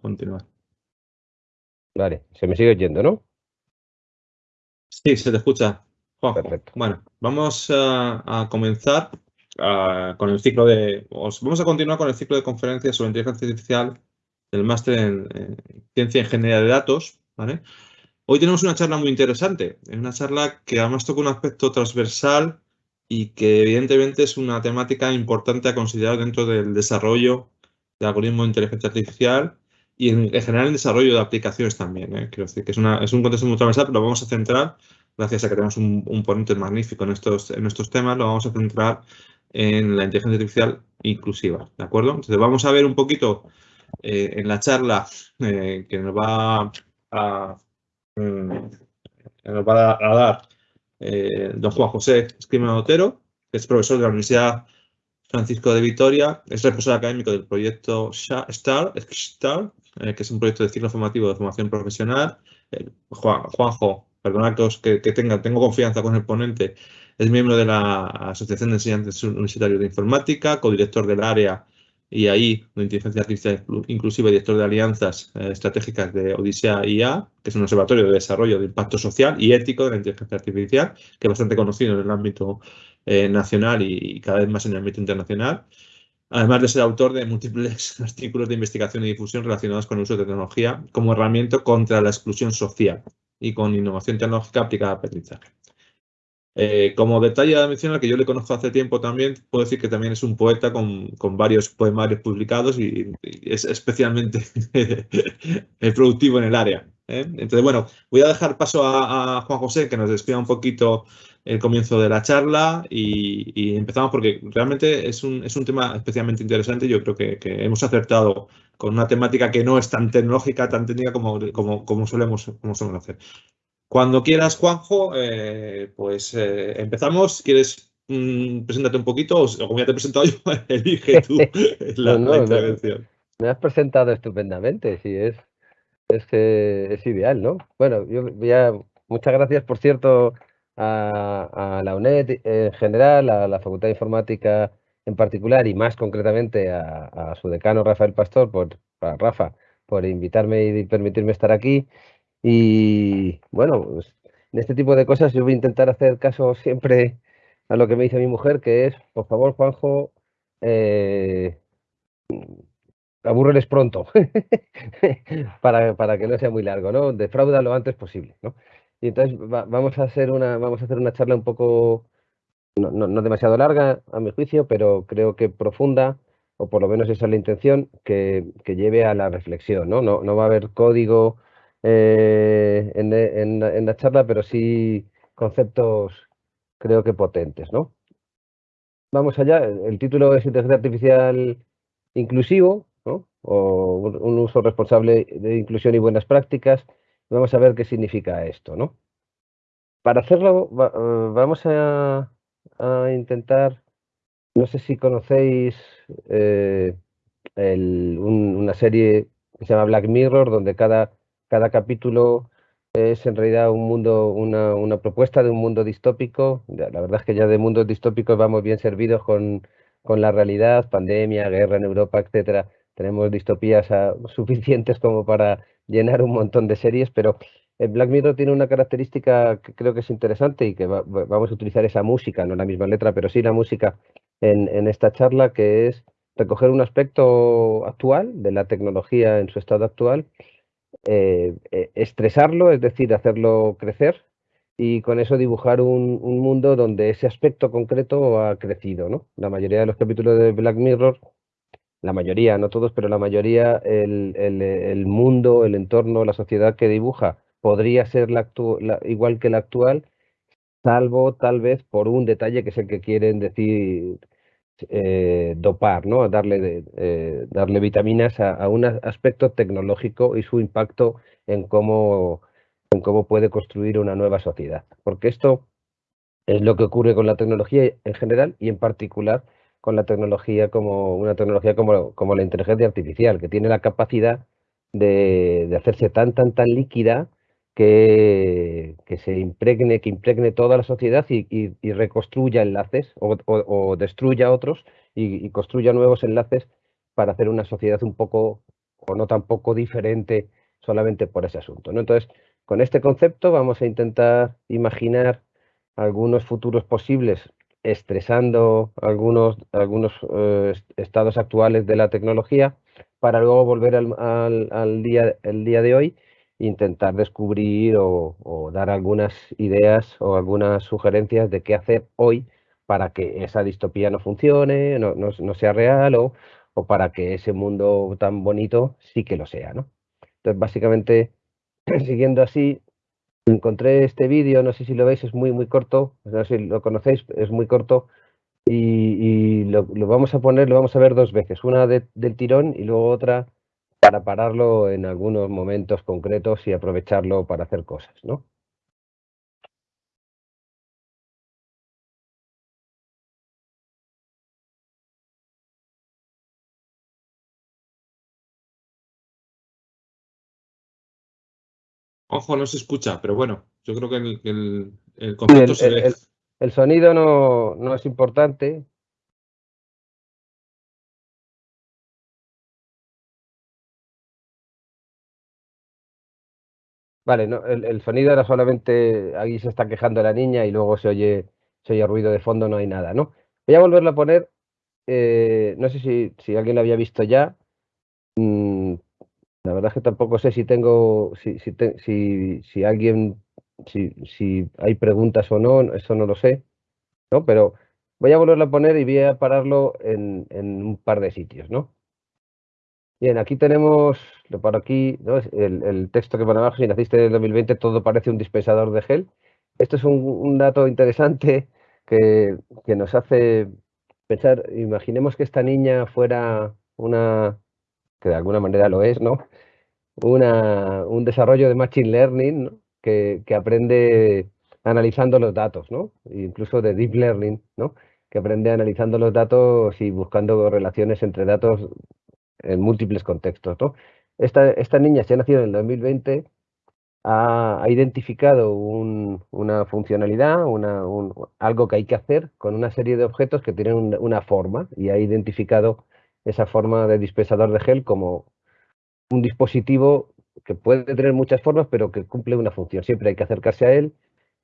Continuar. Vale, se me sigue oyendo, ¿no? Sí, se te escucha. Perfecto. Bueno, vamos a, comenzar con el ciclo de. vamos a continuar con el ciclo de conferencias sobre inteligencia artificial del máster en, ciencia e ingeniería de datos. ¿vale? Hoy tenemos una charla muy interesante. Es una charla que además toca un aspecto transversal y que evidentemente es una temática importante a considerar dentro del desarrollo de algoritmos de inteligencia artificial y en, general el desarrollo de aplicaciones también. ¿eh? Que es, un contexto muy transversal, pero lo vamos a centrar, gracias a que tenemos un, ponente magnífico en estos, en estos temas, lo vamos a centrar en la inteligencia artificial inclusiva. ¿De acuerdo? Entonces vamos a ver un poquito eh, en la charla eh, que nos va a, mm, nos va a dar don Juan José Esquima Otero, que es profesor de la Universidad Francisco de Vitoria, es responsable académico del proyecto STAR, eh, que es un proyecto de ciclo formativo de formación profesional. Eh, Juanjo, perdonad que, que, tenga, tengo confianza con el ponente, es miembro de la Asociación de Enseñantes Universitarios de Informática, codirector del área y ahí de Inteligencia Artificial Inclusiva y director de alianzas eh, estratégicas de Odisea IA, que es un observatorio de desarrollo de impacto social y ético de la inteligencia artificial, que es bastante conocido en el ámbito nacional y, cada vez más en el ámbito internacional además de ser autor de múltiples artículos de investigación y difusión relacionados con el uso de tecnología como herramienta contra la exclusión social y con innovación tecnológica aplicada al aprendizaje. Eh, como detalle de mencionar que yo le conozco hace tiempo también, puedo decir que también es un poeta con, varios poemarios publicados y, es especialmente productivo en el área. ¿eh? Entonces, bueno, voy a dejar paso a, a Juan José que nos despida un poquito el comienzo de la charla y, empezamos porque realmente es un, es un, tema especialmente interesante. Yo creo que, hemos acertado con una temática que no es tan tecnológica, tan técnica como, como, como solemos, como solemos hacer. Cuando quieras, Juanjo, eh, pues eh, empezamos. ¿Quieres mm, presentarte un poquito o como ya te he presentado yo, elige tú la, intervención? Me, has presentado estupendamente, sí, es, es, es ideal, ¿no? Bueno, yo ya, muchas gracias, por cierto, a, la UNED en general, a la Facultad de Informática en particular y más concretamente a, su decano Rafael Pastor, por, Rafa, por invitarme y permitirme estar aquí. Y bueno, pues, en este tipo de cosas yo voy a intentar hacer caso siempre a lo que me dice mi mujer, que es, por favor, Juanjo, eh, pronto, para, para, que no sea muy largo, ¿no? Defrauda lo antes posible, ¿no? Y entonces vamos a hacer una, vamos a hacer una charla un poco, no, demasiado larga a mi juicio, pero creo que profunda, o por lo menos esa es la intención, que, lleve a la reflexión. No, no, va a haber código eh, en, la charla, pero sí conceptos creo que potentes. ¿no? Vamos allá, el título es Inteligencia Artificial Inclusivo, o un uso responsable de inclusión y buenas prácticas Vamos a ver qué significa esto, ¿no? Para hacerlo, eh, vamos a, intentar, no sé si conocéis eh, una serie que se llama Black Mirror, donde cada, cada capítulo es en realidad un mundo, una, propuesta de un mundo distópico. La verdad es que ya de mundos distópicos vamos bien servidos con, con la realidad, pandemia, guerra en Europa, etcétera. Tenemos distopías ah, suficientes como para llenar un montón de series, pero Black Mirror tiene una característica que creo que es interesante y que vamos a utilizar esa música, no la misma letra, pero sí la música en, esta charla, que es recoger un aspecto actual de la tecnología en su estado actual, eh, eh, estresarlo, es decir, hacerlo crecer y con eso dibujar un, un, mundo donde ese aspecto concreto ha crecido. ¿no? La mayoría de los capítulos de Black Mirror la mayoría, no todos, pero la mayoría, el, mundo, el entorno, la sociedad que dibuja podría ser la, igual que la actual, salvo tal vez por un detalle que es el que quieren decir eh, dopar, ¿no? darle, eh, darle vitaminas a, un aspecto tecnológico y su impacto en cómo, en cómo puede construir una nueva sociedad. Porque esto es lo que ocurre con la tecnología en general y en particular con la tecnología como una tecnología como, como la inteligencia artificial, que tiene la capacidad de, hacerse tan, tan, tan líquida que, que, se impregne, que impregne toda la sociedad y, reconstruya enlaces o, destruya otros y, construya nuevos enlaces para hacer una sociedad un poco o no tampoco diferente solamente por ese asunto. ¿no? Entonces, con este concepto vamos a intentar imaginar algunos futuros posibles estresando algunos, algunos eh, estados actuales de la tecnología para luego volver al, día, el día de hoy e intentar descubrir o, dar algunas ideas o algunas sugerencias de qué hacer hoy para que esa distopía no funcione, no, no, sea real o, o, para que ese mundo tan bonito sí que lo sea. ¿no? Entonces, básicamente, siguiendo así, encontré este vídeo, no sé si lo veis, es muy, muy corto, no sé si lo conocéis, es muy corto y, lo, vamos a poner, lo vamos a ver dos veces, una del tirón y luego otra para pararlo en algunos momentos concretos y aprovecharlo para hacer cosas, ¿no? Ojo, no se escucha, pero bueno, yo creo que el, el, concepto se ve. El, sonido no, no es importante, Vale, no, el, sonido era solamente, ahí se está quejando la niña y luego se oye, se oye ruido de fondo, no hay nada, ¿no? Voy a volverlo a poner, eh, no sé si, si, alguien lo había visto ya, mm, la verdad es que tampoco sé si tengo, si, si, si, alguien, si, hay preguntas o no, eso no lo sé, ¿no? Pero voy a volverlo a poner y voy a pararlo en, en un par de sitios, ¿no? Bien, aquí tenemos, por aquí, el, texto que pone abajo, si naciste en el 2020 todo parece un dispensador de gel. Esto es un, dato interesante que, nos hace pensar, imaginemos que esta niña fuera una, que de alguna manera lo es, ¿no? Un desarrollo de Machine Learning que, que, aprende analizando los datos, ¿no? Incluso de Deep Learning, ¿no? Que aprende analizando los datos y buscando relaciones entre datos en múltiples contextos. ¿no? Esta, esta niña, se ha nacido en el 2020, ha, identificado una funcionalidad, una, algo que hay que hacer con una serie de objetos que tienen una forma y ha identificado esa forma de dispensador de gel como un dispositivo que puede tener muchas formas, pero que cumple una función. Siempre hay que acercarse a él,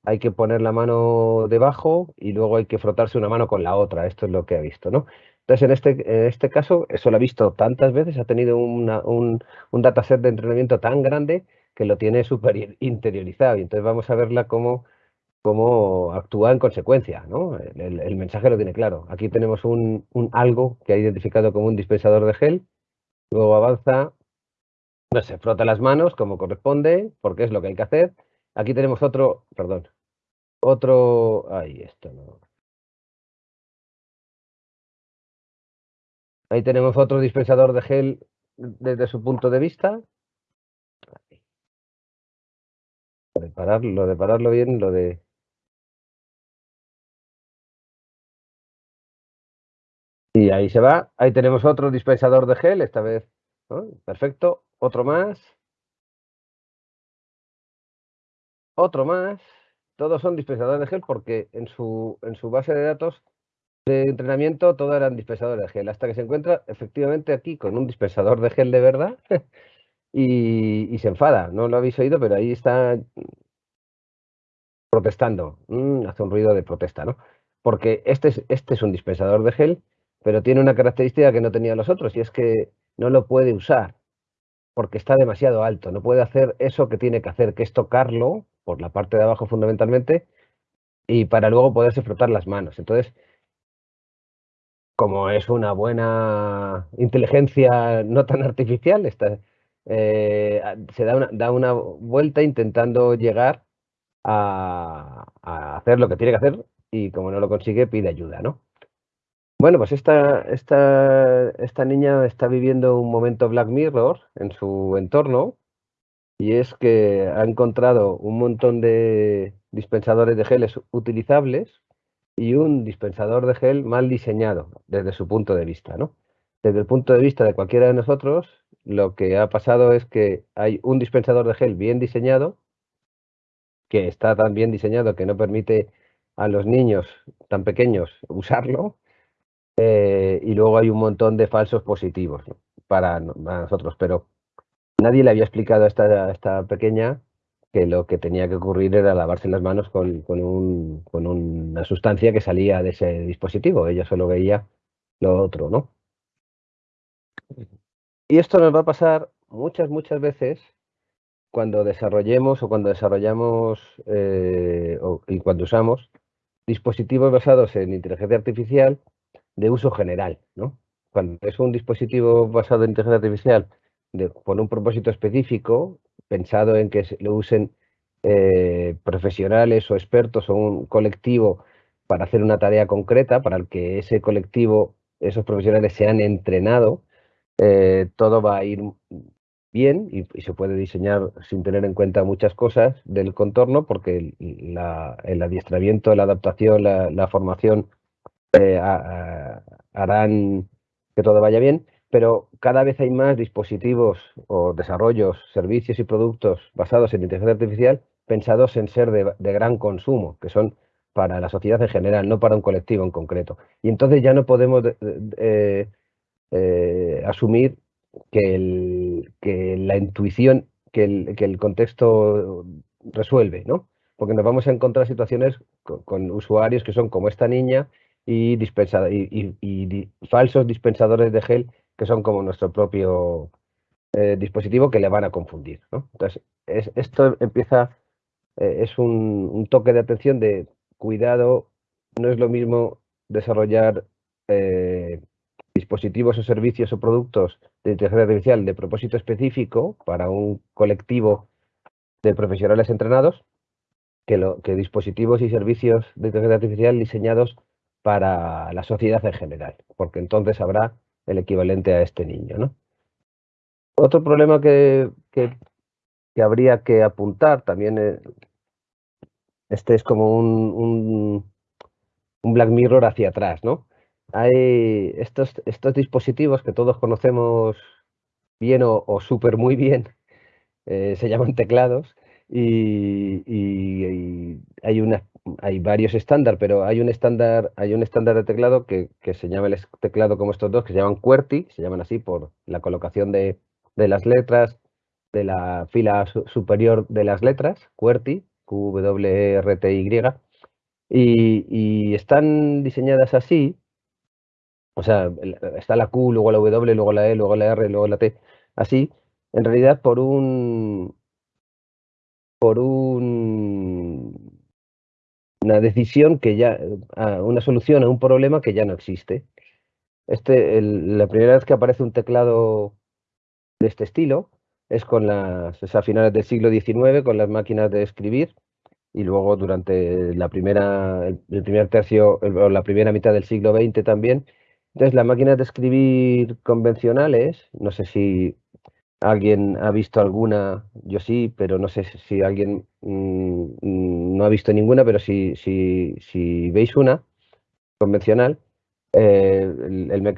hay que poner la mano debajo y luego hay que frotarse una mano con la otra. Esto es lo que ha visto, ¿no? Entonces, en este, en este caso, eso lo ha visto tantas veces, ha tenido un, un dataset de entrenamiento tan grande que lo tiene súper interiorizado. Y entonces vamos a verla cómo, cómo actúa en consecuencia. ¿no? El, mensaje lo tiene claro. Aquí tenemos un, algo que ha identificado como un dispensador de gel. Luego avanza, no se frota las manos como corresponde, porque es lo que hay que hacer. Aquí tenemos otro, perdón, otro, ahí esto no. Ahí tenemos otro dispensador de gel desde su punto de vista. Lo de pararlo, de pararlo bien, lo de... Y ahí se va. Ahí tenemos otro dispensador de gel, esta vez. Perfecto. Otro más. Otro más. Todos son dispensadores de gel porque en su, en su base de datos de entrenamiento todo eran dispensadores de gel, hasta que se encuentra efectivamente aquí con un dispensador de gel de verdad y, se enfada. No lo habéis oído, pero ahí está protestando. Mm, hace un ruido de protesta, ¿no? Porque este es, este es un dispensador de gel, pero tiene una característica que no tenían los otros y es que no lo puede usar porque está demasiado alto. No puede hacer eso que tiene que hacer, que es tocarlo por la parte de abajo fundamentalmente y para luego poderse frotar las manos. Entonces, como es una buena inteligencia no tan artificial, eh, se da una, da una, vuelta intentando llegar a, hacer lo que tiene que hacer y como no lo consigue pide ayuda, ¿no? Bueno, pues esta, esta, esta niña está viviendo un momento Black Mirror en su entorno y es que ha encontrado un montón de dispensadores de geles utilizables y un dispensador de gel mal diseñado desde su punto de vista, ¿no? Desde el punto de vista de cualquiera de nosotros, lo que ha pasado es que hay un dispensador de gel bien diseñado, que está tan bien diseñado que no permite a los niños tan pequeños usarlo, eh, y luego hay un montón de falsos positivos para, nosotros, pero nadie le había explicado a esta, esta pequeña que lo que tenía que ocurrir era lavarse las manos con, un, con, una sustancia que salía de ese dispositivo. Ella solo veía lo otro, ¿no? Y esto nos va a pasar muchas, muchas veces cuando desarrollemos o cuando desarrollamos eh, y cuando usamos dispositivos basados en inteligencia artificial de uso general, ¿no? Cuando es un dispositivo basado en inteligencia artificial de, con un propósito específico, pensado en que lo usen eh, profesionales o expertos o un colectivo para hacer una tarea concreta, para el que ese colectivo, esos profesionales se han entrenado, eh, todo va a ir bien y, se puede diseñar sin tener en cuenta muchas cosas del contorno porque el adiestramiento, la adaptación, la, formación eh, harán que todo vaya bien, pero cada vez hay más dispositivos o desarrollos, servicios y productos basados en inteligencia artificial pensados en ser de, gran consumo, que son para la sociedad en general, no para un colectivo en concreto. Y entonces ya no podemos eh, eh, asumir que, que, la intuición, que el, contexto resuelve, ¿no? Porque nos vamos a encontrar situaciones con, usuarios que son como esta niña y, y, falsos dispensadores de gel que son como nuestro propio eh, dispositivo que le van a confundir. Entonces, esto empieza, eh, es un, toque de atención de cuidado, no es lo mismo desarrollar eh, dispositivos o servicios o productos de inteligencia artificial de propósito específico para un colectivo de profesionales entrenados que, lo, que dispositivos y servicios de inteligencia artificial diseñados para la sociedad en general, porque entonces habrá el equivalente a este niño. ¿no? Otro problema que, que, habría que apuntar también, eh, este es como un, un, Black Mirror hacia atrás, ¿no? Hay estos, estos dispositivos que todos conocemos bien o, o súper muy bien, eh, se llaman teclados, y, hay una hay varios estándares, pero hay un estándar, hay un estándar de teclado que, se llama el teclado como estos dos, que se llaman QWERTY, se llaman así por la colocación de, las letras de la fila superior de las letras, QWERTY, Q, W, R, T, y, y están diseñadas así, o sea, está la Q, luego la W, luego la E, luego la R, luego la T, así, en realidad por un, por un una decisión que ya, una solución a un problema que ya no existe. Este, la primera vez que aparece un teclado de este estilo es con las, a finales del siglo XIX, con las máquinas de escribir, y luego durante la primera, el, primer tercio, o la primera mitad del siglo XX también. Entonces, las máquinas de escribir convencionales, no sé si ¿Alguien ha visto alguna? Yo sí, pero no sé si alguien mm, no ha visto ninguna, pero si, si, si veis una convencional, eh,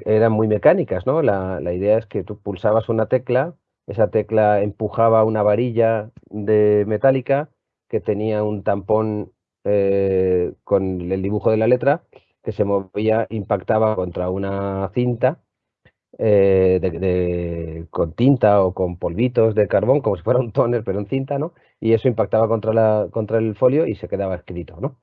eran muy mecánicas, ¿no? La, idea es que tú pulsabas una tecla, esa tecla empujaba una varilla de metálica que tenía un tampón eh, con el dibujo de la letra que se movía, impactaba contra una cinta eh, de, con tinta o con polvitos de carbón, como si fuera un tóner, pero en cinta, ¿no? Y eso impactaba contra, la, contra el folio y se quedaba escrito, ¿no?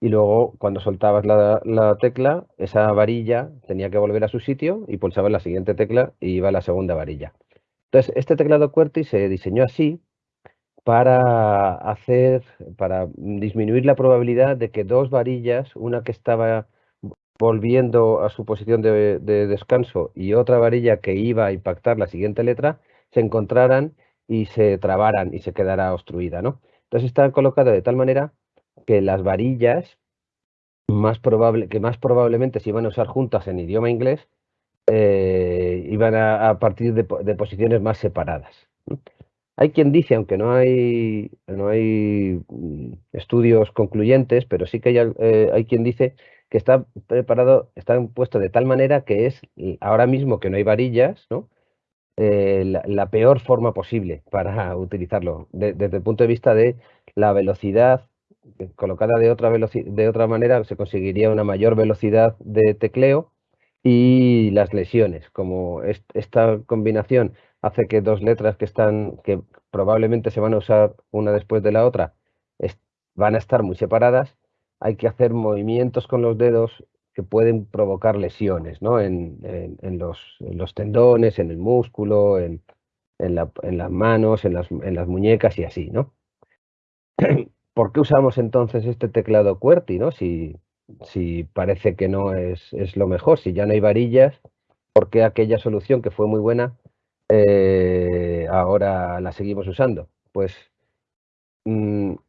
Y luego, cuando soltabas la, tecla, esa varilla tenía que volver a su sitio y pulsabas la siguiente tecla y iba a la segunda varilla. Entonces, este teclado QWERTY se diseñó así para hacer, para disminuir la probabilidad de que dos varillas, una que estaba volviendo a su posición de, descanso y otra varilla que iba a impactar la siguiente letra, se encontraran y se trabaran y se quedara obstruida, ¿no? Entonces está colocado de tal manera que las varillas más probable, que más probablemente se iban a usar juntas en idioma inglés, eh, iban a, partir de, posiciones más separadas. Hay quien dice, aunque no hay, no hay mm, estudios concluyentes, pero sí que hay, eh, hay quien dice que está preparado, está puesto de tal manera que es ahora mismo que no hay varillas, ¿no? Eh, la, peor forma posible para utilizarlo, desde el punto de vista de la velocidad, colocada de otra, de otra manera se conseguiría una mayor velocidad de tecleo y las lesiones. Como esta combinación hace que dos letras que están, que probablemente se van a usar una después de la otra, van a estar muy separadas, hay que hacer movimientos con los dedos que pueden provocar lesiones, ¿no? En, los, tendones, en el músculo, en, las manos, en las, muñecas y así, ¿no? ¿Por qué usamos entonces este teclado QWERTY, ¿no? Si, parece que no es, lo mejor, si ya no hay varillas, ¿por qué aquella solución que fue muy buena eh, ahora la seguimos usando? Pues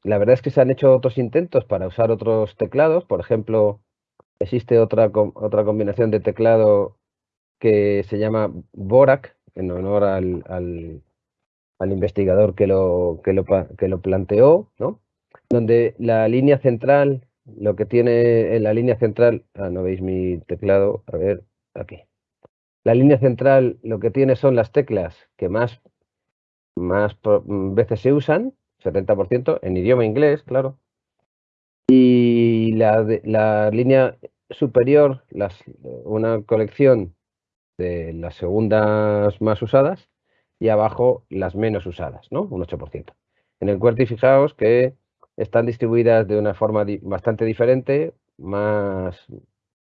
la verdad es que se han hecho otros intentos para usar otros teclados, por ejemplo, existe otra, otra combinación de teclado que se llama Borac, en honor al, al, al investigador que lo, que lo, que lo planteó, ¿no? donde la línea central lo que tiene en la línea central, ah, no veis mi teclado, a ver, aquí. La línea central lo que tiene son las teclas que más, más mm, veces se usan, 70%, en idioma inglés, claro. Y la, la línea superior, las, una colección de las segundas más usadas y abajo las menos usadas, ¿no? Un 8%. En el QWERTY fijaos que están distribuidas de una forma bastante diferente, más,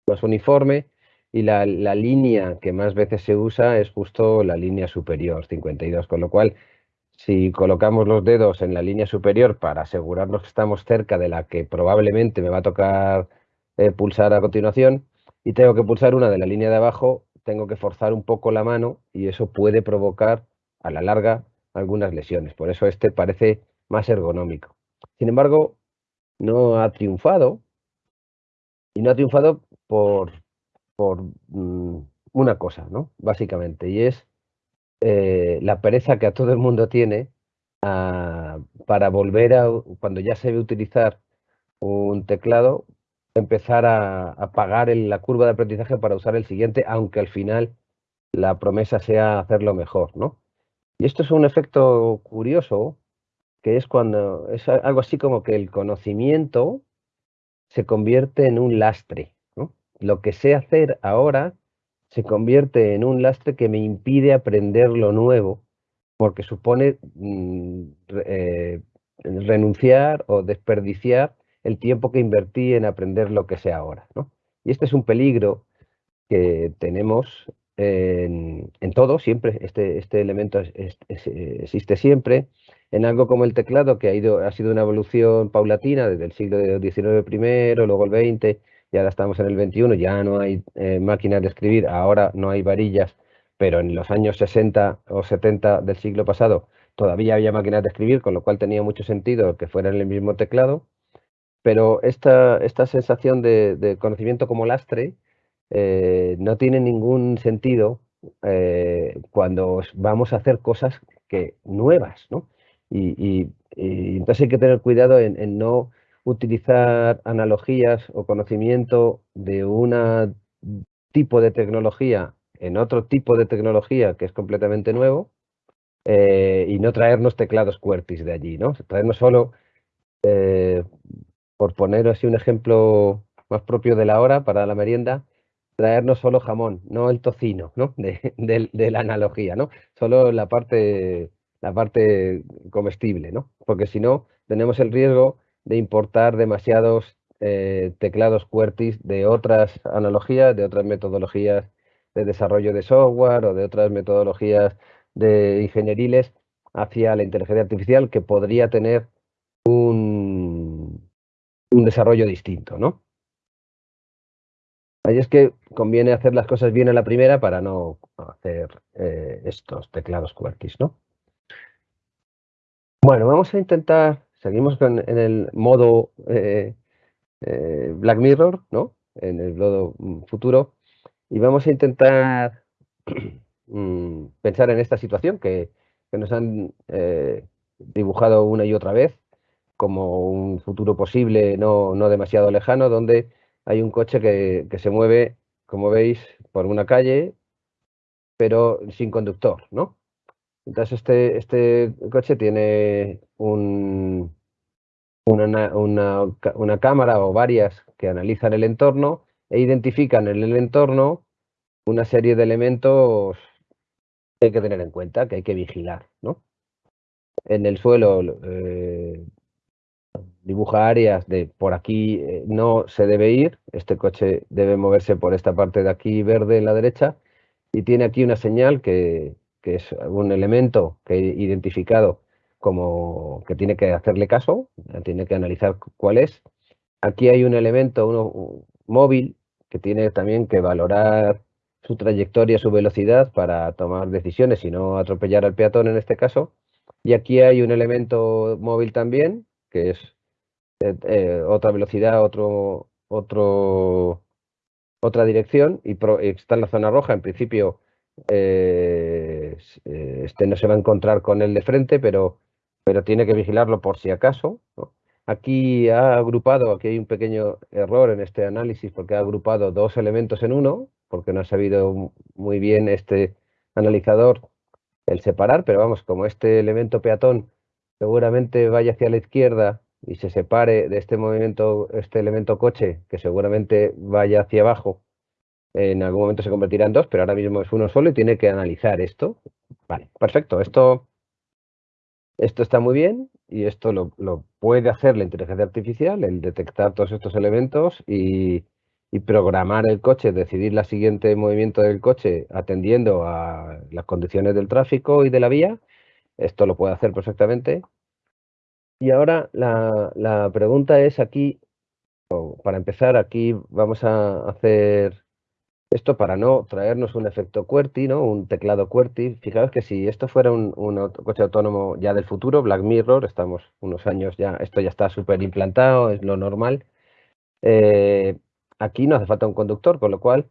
más uniforme, y la, línea que más veces se usa es justo la línea superior, 52, con lo cual si colocamos los dedos en la línea superior para asegurarnos que estamos cerca de la que probablemente me va a tocar eh, pulsar a continuación y tengo que pulsar una de la línea de abajo, tengo que forzar un poco la mano y eso puede provocar a la larga algunas lesiones. Por eso este parece más ergonómico. Sin embargo, no ha triunfado y no ha triunfado por, por mm, una cosa, ¿no? Básicamente, y es eh, la pereza que a todo el mundo tiene ah, para volver a, cuando ya se ve utilizar un teclado, empezar a, a pagar la curva de aprendizaje para usar el siguiente, aunque al final la promesa sea hacerlo mejor, ¿no? Y esto es un efecto curioso que es cuando es algo así como que el conocimiento se convierte en un lastre. Lo que sé hacer ahora se convierte en un lastre que me impide aprender lo nuevo, porque supone mm, eh, renunciar o desperdiciar el tiempo que invertí en aprender lo que sé ahora. Y este es un peligro que tenemos en, todo, siempre, este, este elemento existe siempre, en algo como el teclado, que ha, ido, ha sido una evolución paulatina desde el siglo XIX primero, luego el XX, y ahora estamos en el XXI, ya no hay eh, máquinas de escribir, ahora no hay varillas, pero en los años 60 o 70 del siglo pasado todavía había máquinas de escribir, con lo cual tenía mucho sentido que fueran el mismo teclado, pero esta, esta sensación de, conocimiento como lastre eh, no tiene ningún sentido eh, cuando vamos a hacer cosas que, nuevas, ¿no? Y, entonces hay que tener cuidado en, no utilizar analogías o conocimiento de un tipo de tecnología en otro tipo de tecnología que es completamente nuevo eh, y no traernos teclados QWERTY de allí, ¿no? Traernos solo, eh, por poner así un ejemplo más propio de la hora para la merienda, traernos solo jamón, no el tocino, ¿no? De, de la analogía, ¿no? Solo la parte la parte comestible, ¿no? Porque si no, tenemos el riesgo de importar demasiados eh, teclados QWERTY de otras analogías, de otras metodologías de desarrollo de software o de otras metodologías de ingenieriles hacia la inteligencia artificial que podría tener un, un desarrollo distinto, ¿no? Ahí es que conviene hacer las cosas bien en la primera para no hacer eh, estos teclados QWERTY, ¿no? Bueno, vamos a intentar, seguimos en el modo eh, eh, Black Mirror, ¿no? En el modo mm, futuro, y vamos a intentar mm, pensar en esta situación que, nos han eh, dibujado una y otra vez como un futuro posible no, demasiado lejano, donde hay un coche que se mueve, como veis, por una calle, pero sin conductor, ¿no? Entonces este, este coche tiene un, una, una, cámara o varias que analizan el entorno e identifican en el entorno una serie de elementos que hay que tener en cuenta, que hay que vigilar, ¿no? En el suelo eh, dibuja áreas de por aquí eh, no se debe ir, este coche debe moverse por esta parte de aquí verde en la derecha y tiene aquí una señal que, es un elemento que he identificado como que tiene que hacerle caso, tiene que analizar cuál es. Aquí hay un elemento uno, móvil que tiene también que valorar su trayectoria, su velocidad para tomar decisiones y no atropellar al peatón en este caso. Y aquí hay un elemento móvil también, que es eh, eh, otra velocidad, otro, otro, otra dirección y, está en la zona roja. En principio, eh, este no se va a encontrar con el de frente, pero, pero tiene que vigilarlo por si acaso. Aquí ha agrupado, aquí hay un pequeño error en este análisis porque ha agrupado dos elementos en uno, porque no ha sabido muy bien este analizador el separar, pero vamos, como este elemento peatón seguramente vaya hacia la izquierda y se separe de este movimiento, este elemento coche, que seguramente vaya hacia abajo, en algún momento se convertirá en dos, pero ahora mismo es uno solo y tiene que analizar esto. Vale, perfecto. Esto, esto está muy bien y esto lo, puede hacer la inteligencia artificial, el detectar todos estos elementos y, programar el coche, decidir el siguiente movimiento del coche atendiendo a las condiciones del tráfico y de la vía. Esto lo puede hacer perfectamente y ahora la, pregunta es aquí, para empezar, aquí vamos a hacer esto para no traernos un efecto QWERTY, ¿no? un teclado QWERTY. Fijaos que si esto fuera un, coche autónomo ya del futuro, Black Mirror, estamos unos años ya, esto ya está súper implantado, es lo normal. Eh, aquí no hace falta un conductor, con lo cual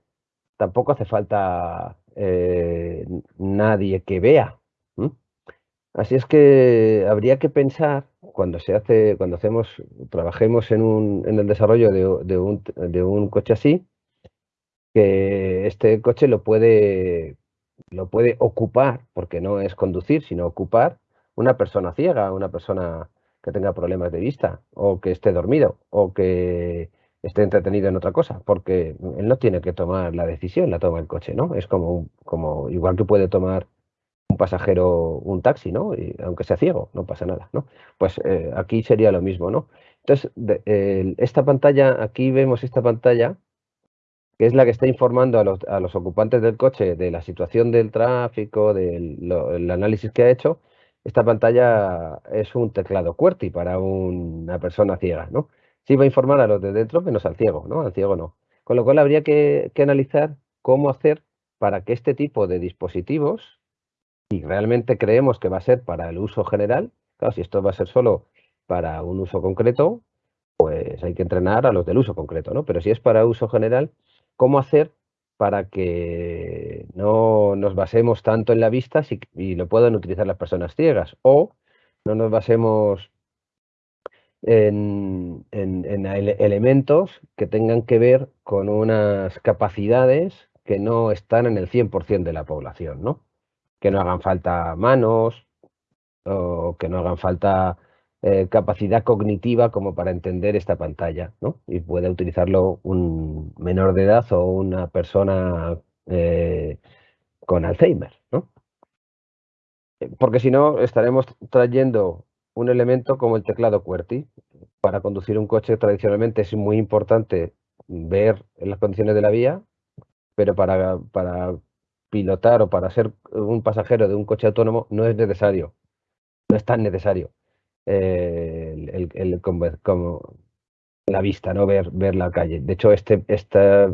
tampoco hace falta eh, nadie que vea. Así es que habría que pensar cuando se hace, cuando hacemos, trabajemos en, un, en el desarrollo de, un, de, un, coche así, que este coche lo puede, lo puede ocupar, porque no es conducir, sino ocupar una persona ciega, una persona que tenga problemas de vista, o que esté dormido, o que esté entretenido en otra cosa, porque él no tiene que tomar la decisión, la toma el coche, ¿no? Es como, como igual que puede tomar un pasajero un taxi, ¿no? Y aunque sea ciego, no pasa nada, ¿no? Pues eh, aquí sería lo mismo, ¿no? Entonces, esta pantalla, aquí vemos esta pantalla, que es la que está informando a los, a los ocupantes del coche de la situación del tráfico, del análisis que ha hecho. Esta pantalla es un teclado QWERTY para una persona ciega, ¿no? Sí va a informar a los de dentro, menos al ciego, ¿no? Al ciego no. Con lo cual habría que, que analizar cómo hacer para que este tipo de dispositivos y realmente creemos que va a ser para el uso general, claro, si esto va a ser solo para un uso concreto, pues hay que entrenar a los del uso concreto, ¿no? Pero si es para uso general, ¿cómo hacer para que no nos basemos tanto en la vista y lo puedan utilizar las personas ciegas? O no nos basemos en, en elementos que tengan que ver con unas capacidades que no están en el 100% de la población, ¿no? que no hagan falta manos o que no hagan falta eh, capacidad cognitiva como para entender esta pantalla, ¿no? Y puede utilizarlo un menor de edad o una persona eh, con Alzheimer, ¿no? Porque si no, estaremos trayendo un elemento como el teclado QWERTY. Para conducir un coche tradicionalmente es muy importante ver las condiciones de la vía, pero para, para pilotar o para ser un pasajero de un coche autónomo no es necesario, no es tan necesario eh, el, la vista, no ver, ver la calle. De hecho, este, este,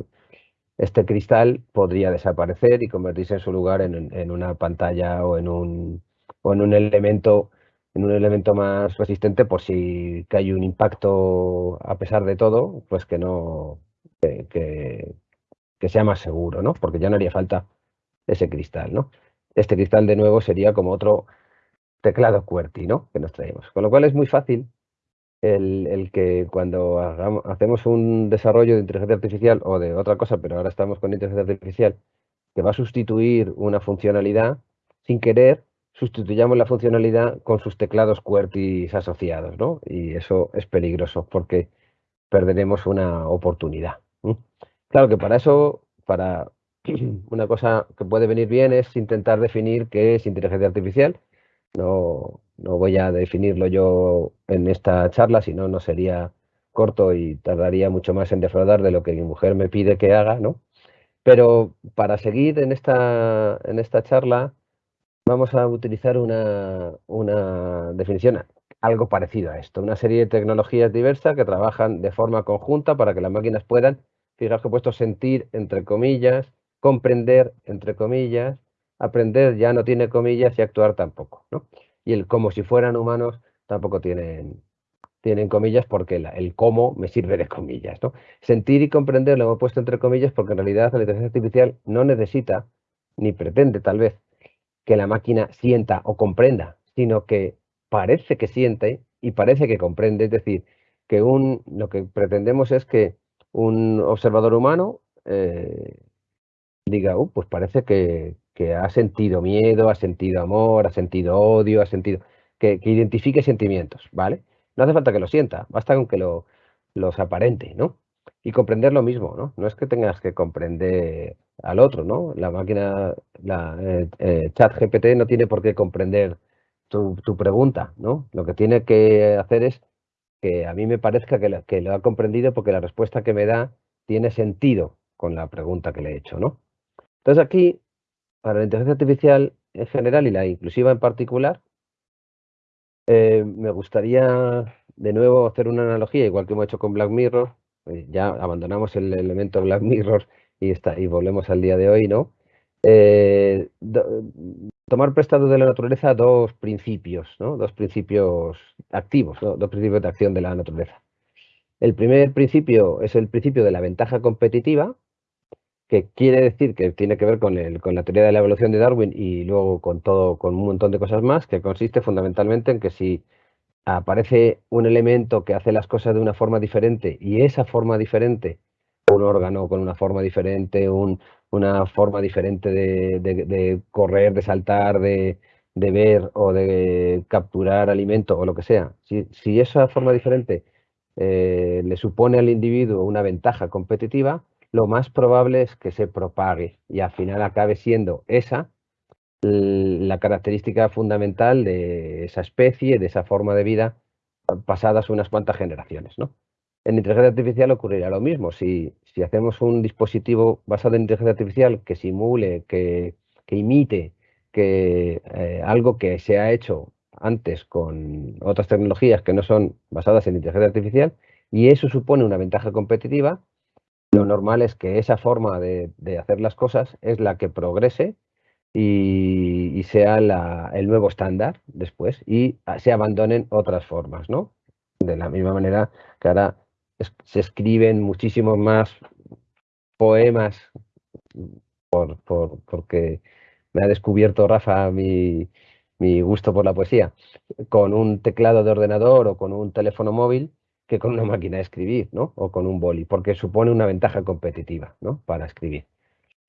este cristal podría desaparecer y convertirse en su lugar en, una pantalla o en un, o en un elemento en un elemento más resistente por si cae un impacto a pesar de todo, pues que no que, que sea más seguro, ¿no? Porque ya no haría falta ese cristal, ¿no? Este cristal de nuevo sería como otro teclado QWERTY, ¿no? Que nos traemos. Con lo cual es muy fácil el, que cuando hacemos un desarrollo de inteligencia artificial o de otra cosa, pero ahora estamos con inteligencia artificial, que va a sustituir una funcionalidad, sin querer, sustituyamos la funcionalidad con sus teclados QWERTY asociados, ¿no? Y eso es peligroso porque perderemos una oportunidad. Claro que para eso, para una cosa que puede venir bien es intentar definir qué es inteligencia artificial. No, no voy a definirlo yo en esta charla, si no, no sería corto y tardaría mucho más en defraudar de lo que mi mujer me pide que haga, ¿no? Pero para seguir en esta, en esta charla, vamos a utilizar una, una definición algo parecido a esto. Una serie de tecnologías diversas que trabajan de forma conjunta para que las máquinas puedan, fijaos que he puesto sentir, entre comillas, comprender, entre comillas, aprender ya no tiene comillas y actuar tampoco, ¿no? Y el como si fueran humanos tampoco tienen, tienen comillas porque el cómo me sirve de comillas. ¿no? Sentir y comprender lo hemos puesto entre comillas porque en realidad la inteligencia artificial no necesita, ni pretende tal vez, que la máquina sienta o comprenda, sino que parece que siente y parece que comprende. Es decir, que un, lo que pretendemos es que un observador humano eh, diga, uh, pues parece que, que, ha sentido miedo, ha sentido amor, ha sentido odio, ha sentido... Que, que identifique sentimientos, ¿vale? No hace falta que lo sienta, basta con que lo, los aparente, ¿no? Y comprender lo mismo, ¿no? No es que tengas que comprender al otro, ¿no? La máquina, la eh, eh, chat GPT no tiene por qué comprender tu, pregunta, ¿no? Lo que tiene que hacer es que a mí me parezca que que lo ha comprendido porque la respuesta que me da tiene sentido con la pregunta que le he hecho, ¿no? Entonces aquí, para la inteligencia artificial en general y la inclusiva en particular, eh, me gustaría de nuevo hacer una analogía, igual que hemos hecho con Black Mirror. Eh, ya abandonamos el elemento Black Mirror y, está, y volvemos al día de hoy, ¿no? Eh, tomar prestado de la naturaleza dos principios, ¿no? Dos principios activos, dos principios de acción de la naturaleza. El primer principio es el principio de la ventaja competitiva, que quiere decir que tiene que ver con, el, con la teoría de la evolución de Darwin y luego con todo, con un montón de cosas más, que consiste fundamentalmente en que si aparece un elemento que hace las cosas de una forma diferente y esa forma diferente, un órgano con una forma diferente, una forma diferente de, correr, de saltar, de, ver o de capturar alimento o lo que sea, si, si esa forma diferente eh, le supone al individuo una ventaja competitiva, lo más probable es que se propague y al final acabe siendo esa la característica fundamental de esa especie, de esa forma de vida, pasadas unas cuantas generaciones. ¿no? En inteligencia artificial ocurrirá lo mismo. Si, si hacemos un dispositivo basado en inteligencia artificial que simule, que, imite que eh, algo que se ha hecho antes con otras tecnologías que no son basadas en inteligencia artificial, y eso supone una ventaja competitiva, lo normal es que esa forma de, hacer las cosas es la que progrese y, sea el nuevo estándar después y se abandonen otras formas, ¿no? De la misma manera que ahora se escriben muchísimos más poemas por, porque me ha descubierto Rafa mi, mi gusto por la poesía, con un teclado de ordenador o con un teléfono móvil que con una máquina de escribir, ¿no? O con un boli, porque supone una ventaja competitiva, ¿no? Para escribir.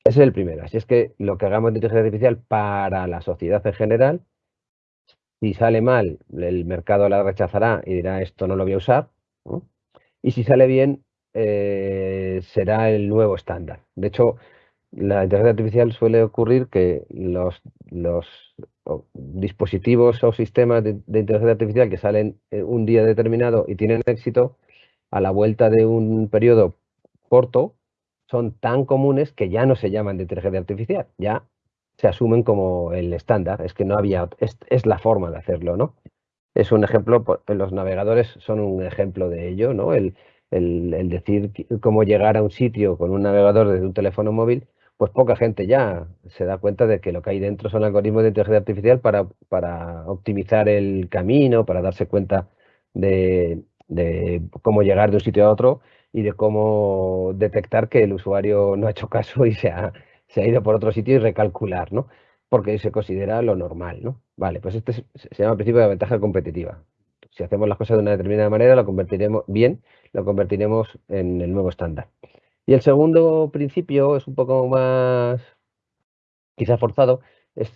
Ese es el primero. Así es que lo que hagamos de inteligencia artificial para la sociedad en general, si sale mal, el mercado la rechazará y dirá esto no lo voy a usar. Y si sale bien, eh, será el nuevo estándar. De hecho, la inteligencia artificial suele ocurrir que los, los dispositivos o sistemas de, inteligencia artificial que salen eh, un día determinado y tienen éxito, a la vuelta de un periodo corto, son tan comunes que ya no se llaman de inteligencia artificial, ya se asumen como el estándar, es que no había, es, la forma de hacerlo, ¿no? Es un ejemplo, los navegadores son un ejemplo de ello, ¿no? El, el decir cómo llegar a un sitio con un navegador desde un teléfono móvil pues poca gente ya se da cuenta de que lo que hay dentro son algoritmos de inteligencia artificial para, para optimizar el camino, para darse cuenta de, cómo llegar de un sitio a otro y de cómo detectar que el usuario no ha hecho caso y se ha, se ha ido por otro sitio y recalcular, ¿no? Porque se considera lo normal, ¿no? Vale, pues este se llama principio de ventaja competitiva. Si hacemos las cosas de una determinada manera, lo convertiremos bien, lo convertiremos en el nuevo estándar. Y el segundo principio es un poco más, quizá forzado, es,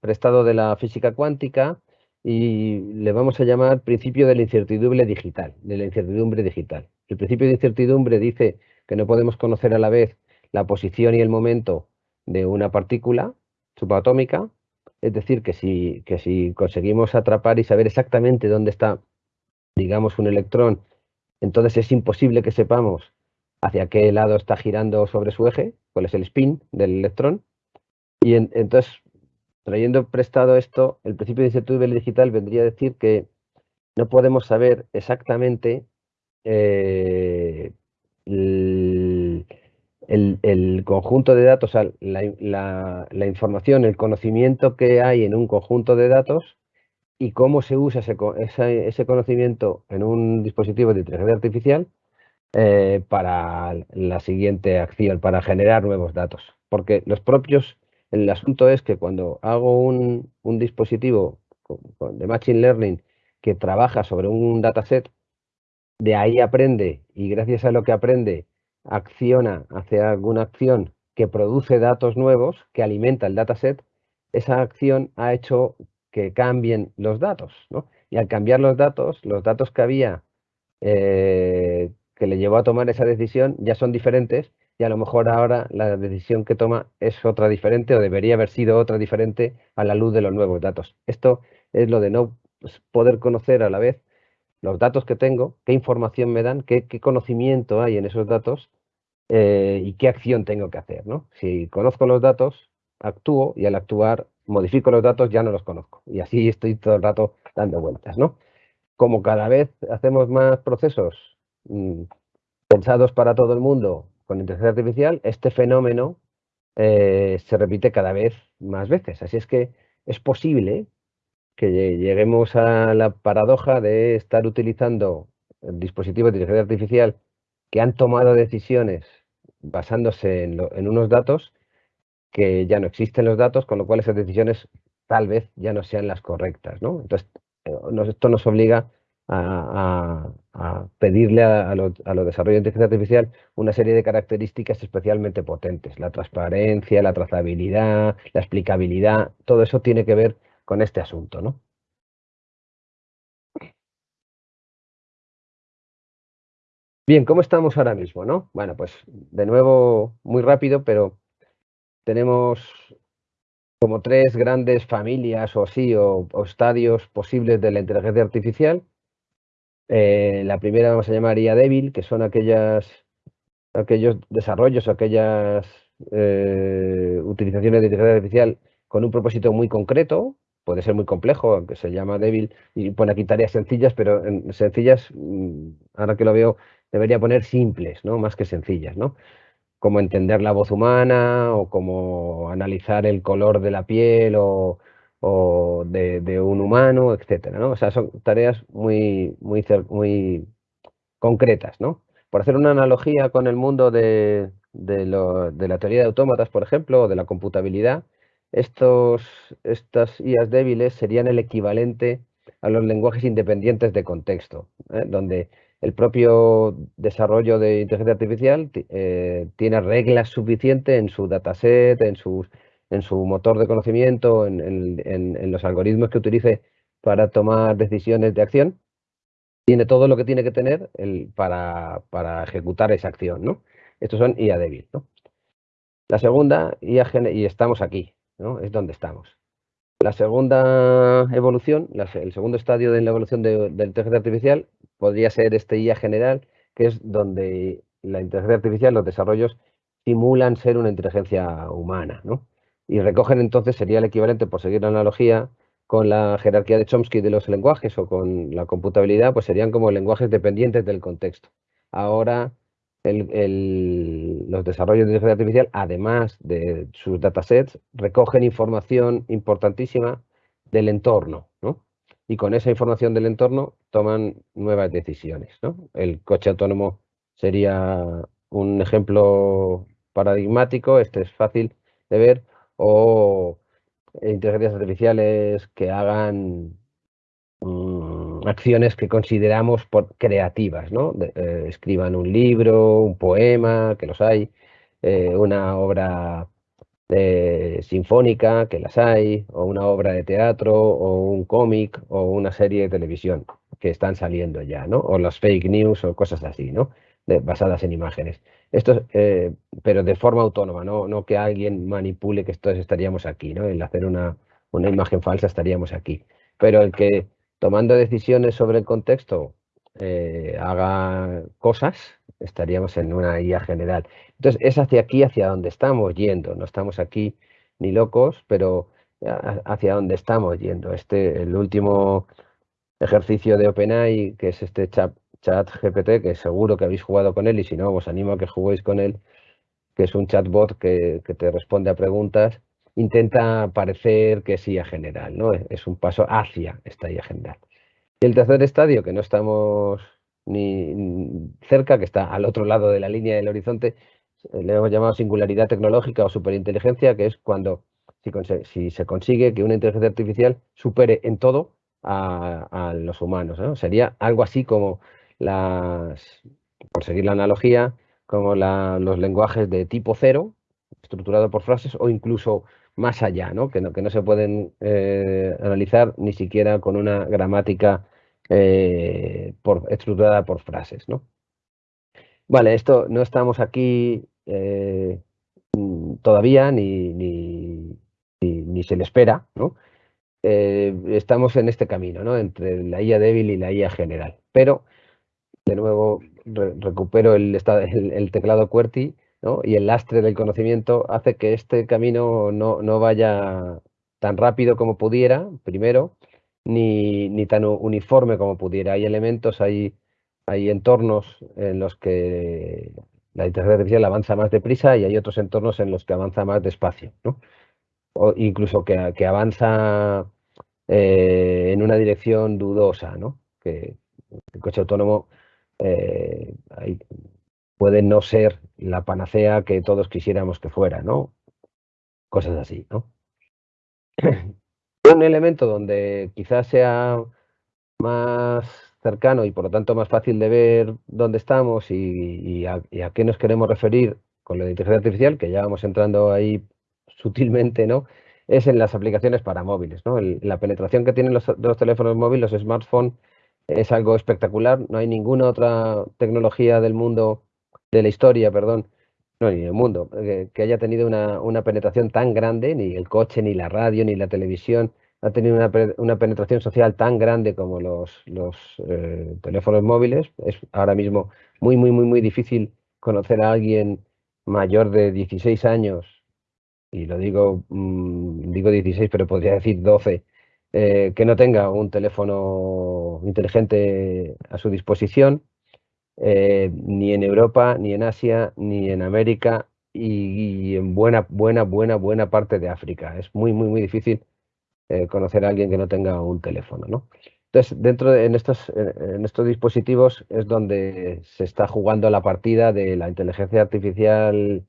prestado de la física cuántica y le vamos a llamar principio de la incertidumbre digital, incertidumbre digital. El principio de incertidumbre dice que no podemos conocer a la vez la posición y el momento de una partícula subatómica. Es decir, que si, que si conseguimos atrapar y saber exactamente dónde está, digamos, un electrón, entonces es imposible que sepamos hacia qué lado está girando sobre su eje, cuál es el spin del electrón. Y entonces, trayendo prestado esto, el principio de incertidumbre digital vendría a decir que no podemos saber exactamente eh, el, conjunto de datos, la, información, el conocimiento que hay en un conjunto de datos y cómo se usa ese, conocimiento en un dispositivo de inteligencia artificial eh, para la siguiente acción, para generar nuevos datos. Porque los propios, el asunto es que cuando hago un, un dispositivo de Machine Learning que trabaja sobre un dataset, de ahí aprende y gracias a lo que aprende acciona, hace alguna acción que produce datos nuevos, que alimenta el dataset, esa acción ha hecho que cambien los datos. ¿no? Y al cambiar los datos, los datos que había eh, que le llevó a tomar esa decisión ya son diferentes y a lo mejor ahora la decisión que toma es otra diferente o debería haber sido otra diferente a la luz de los nuevos datos. Esto es lo de no poder conocer a la vez los datos que tengo, qué información me dan, qué, conocimiento hay en esos datos eh, y qué acción tengo que hacer. ¿no? Si conozco los datos, actúo y al actuar modifico los datos, ya no los conozco. Y así estoy todo el rato dando vueltas. ¿no? Como cada vez hacemos más procesos pensados para todo el mundo con inteligencia artificial, este fenómeno eh, se repite cada vez más veces. Así es que es posible que lleguemos a la paradoja de estar utilizando dispositivos de inteligencia artificial que han tomado decisiones basándose en, unos datos que ya no existen los datos, con lo cual esas decisiones tal vez ya no sean las correctas. ¿no? Entonces, eh, esto nos obliga a, pedirle a, los, desarrollos de inteligencia artificial una serie de características especialmente potentes. La transparencia, la trazabilidad, la explicabilidad, todo eso tiene que ver con este asunto, ¿no? Bien, ¿cómo estamos ahora mismo, no? Bueno, pues de nuevo, muy rápido, pero tenemos como tres grandes familias o así, o, estadios posibles de la inteligencia artificial. Eh, la primera vamos a llamar IA débil, que son aquellas, aquellos desarrollos, aquellas eh, utilizaciones de inteligencia artificial con un propósito muy concreto, puede ser muy complejo, aunque se llama débil y pone aquí tareas sencillas, pero en sencillas, mm, ahora que lo veo, debería poner simples, ¿no? Más que sencillas, ¿no? Como entender la voz humana o como analizar el color de la piel o, de, un humano, etcétera, ¿no? O sea, son tareas muy, muy, muy concretas, ¿no? Por hacer una analogía con el mundo de, de la teoría de autómatas, por ejemplo, o de la computabilidad, estos, estas IAs débiles serían el equivalente a los lenguajes independientes de contexto, ¿eh? donde el propio desarrollo de inteligencia artificial eh, tiene reglas suficientes en su dataset, en, en su motor de conocimiento, en, los algoritmos que utilice para tomar decisiones de acción, tiene todo lo que tiene que tener para, ejecutar esa acción. ¿no? Estos son IA débil. ¿no? La segunda, IA y estamos aquí, es donde estamos. La segunda evolución, el segundo estadio de la evolución de, la inteligencia artificial podría ser este IA general, que es donde la inteligencia artificial, los desarrollos, simulan ser una inteligencia humana, Y recogen entonces, sería el equivalente, por seguir la analogía, con la jerarquía de Chomsky de los lenguajes o con la computabilidad, pues serían como lenguajes dependientes del contexto. Ahora los desarrollos de inteligencia artificial, además de sus datasets, recogen información importantísima del entorno, ¿no? Y con esa información del entorno toman nuevas decisiones. El coche autónomo sería un ejemplo paradigmático, este es fácil de ver, o inteligencias artificiales que hagan Mm, acciones que consideramos por creativas, ¿no? Eh, escriban un libro, un poema, que los hay, eh, una obra sinfónica, que las hay, o una obra de teatro, o un cómic, o una serie de televisión, que están saliendo ya, ¿no? O las fake news o cosas así, ¿no? Basadas en imágenes. Esto, eh, pero de forma autónoma, ¿no? no que alguien manipule que todos estaríamos aquí, ¿no? El hacer una, una imagen falsa estaríamos aquí. Pero el que tomando decisiones sobre el contexto eh, haga cosas, estaríamos en una IA general. Entonces, es hacia aquí, hacia donde estamos yendo. No estamos aquí ni locos, pero hacia donde estamos yendo. Este, el último ejercicio de OpenAI, que es este chat, chat GPT, que seguro que habéis jugado con él, y si no, os animo a que juguéis con él, que es un chatbot que, te responde a preguntas, intenta parecer que es IA general, ¿no? Es un paso hacia esta IA general. Y el tercer estadio, que no estamos ni cerca, que está al otro lado de la línea del horizonte, le hemos llamado singularidad tecnológica o superinteligencia, que es cuando si, se consigue que una inteligencia artificial supere en todo a, los humanos. Sería algo así como por seguir la analogía, como los lenguajes de tipo cero, estructurado por frases, o incluso más allá, ¿no? Que, no, que no se pueden eh, analizar ni siquiera con una gramática eh, por, estructurada por frases. ¿no? Vale, esto no estamos aquí eh, todavía ni, ni, ni, se le espera. estamos en este camino ¿no? entre la IA débil y la IA general. Pero, de nuevo, recupero el, el, teclado QWERTY y el lastre del conocimiento hace que este camino no, vaya tan rápido como pudiera, primero, ni, ni, tan uniforme como pudiera. Hay elementos, hay, hay entornos en los que la inteligencia artificial avanza más deprisa y hay otros entornos en los que avanza más despacio. O incluso que, que avanza eh, en una dirección dudosa, ¿no? que el coche autónomo eh, puede no ser la panacea que todos quisiéramos que fuera, ¿no? Cosas así, ¿no? Un elemento donde quizás sea más cercano y por lo tanto más fácil de ver dónde estamos y, a, qué nos queremos referir con la inteligencia artificial, que ya vamos entrando ahí sutilmente, ¿no? Es en las aplicaciones para móviles, ¿no? la penetración que tienen los teléfonos móviles, los smartphones, es algo espectacular. No hay ninguna otra tecnología del mundo de la historia, perdón, no, ni el mundo, eh, que, haya tenido una, penetración tan grande, ni el coche, ni la radio, ni la televisión, ha tenido una, penetración social tan grande como los, los eh, teléfonos móviles. Es ahora mismo muy, muy, muy, muy difícil conocer a alguien mayor de 16 años, y lo digo, mm, digo 16, pero podría decir 12, eh, que no tenga un teléfono inteligente a su disposición eh, ni en Europa, ni en Asia, ni en América y, en buena, buena, buena, buena parte de África. Es muy, muy, muy difícil eh, conocer a alguien que no tenga un teléfono, ¿no? Entonces, dentro de en estos, en estos dispositivos es donde se está jugando la partida de la inteligencia artificial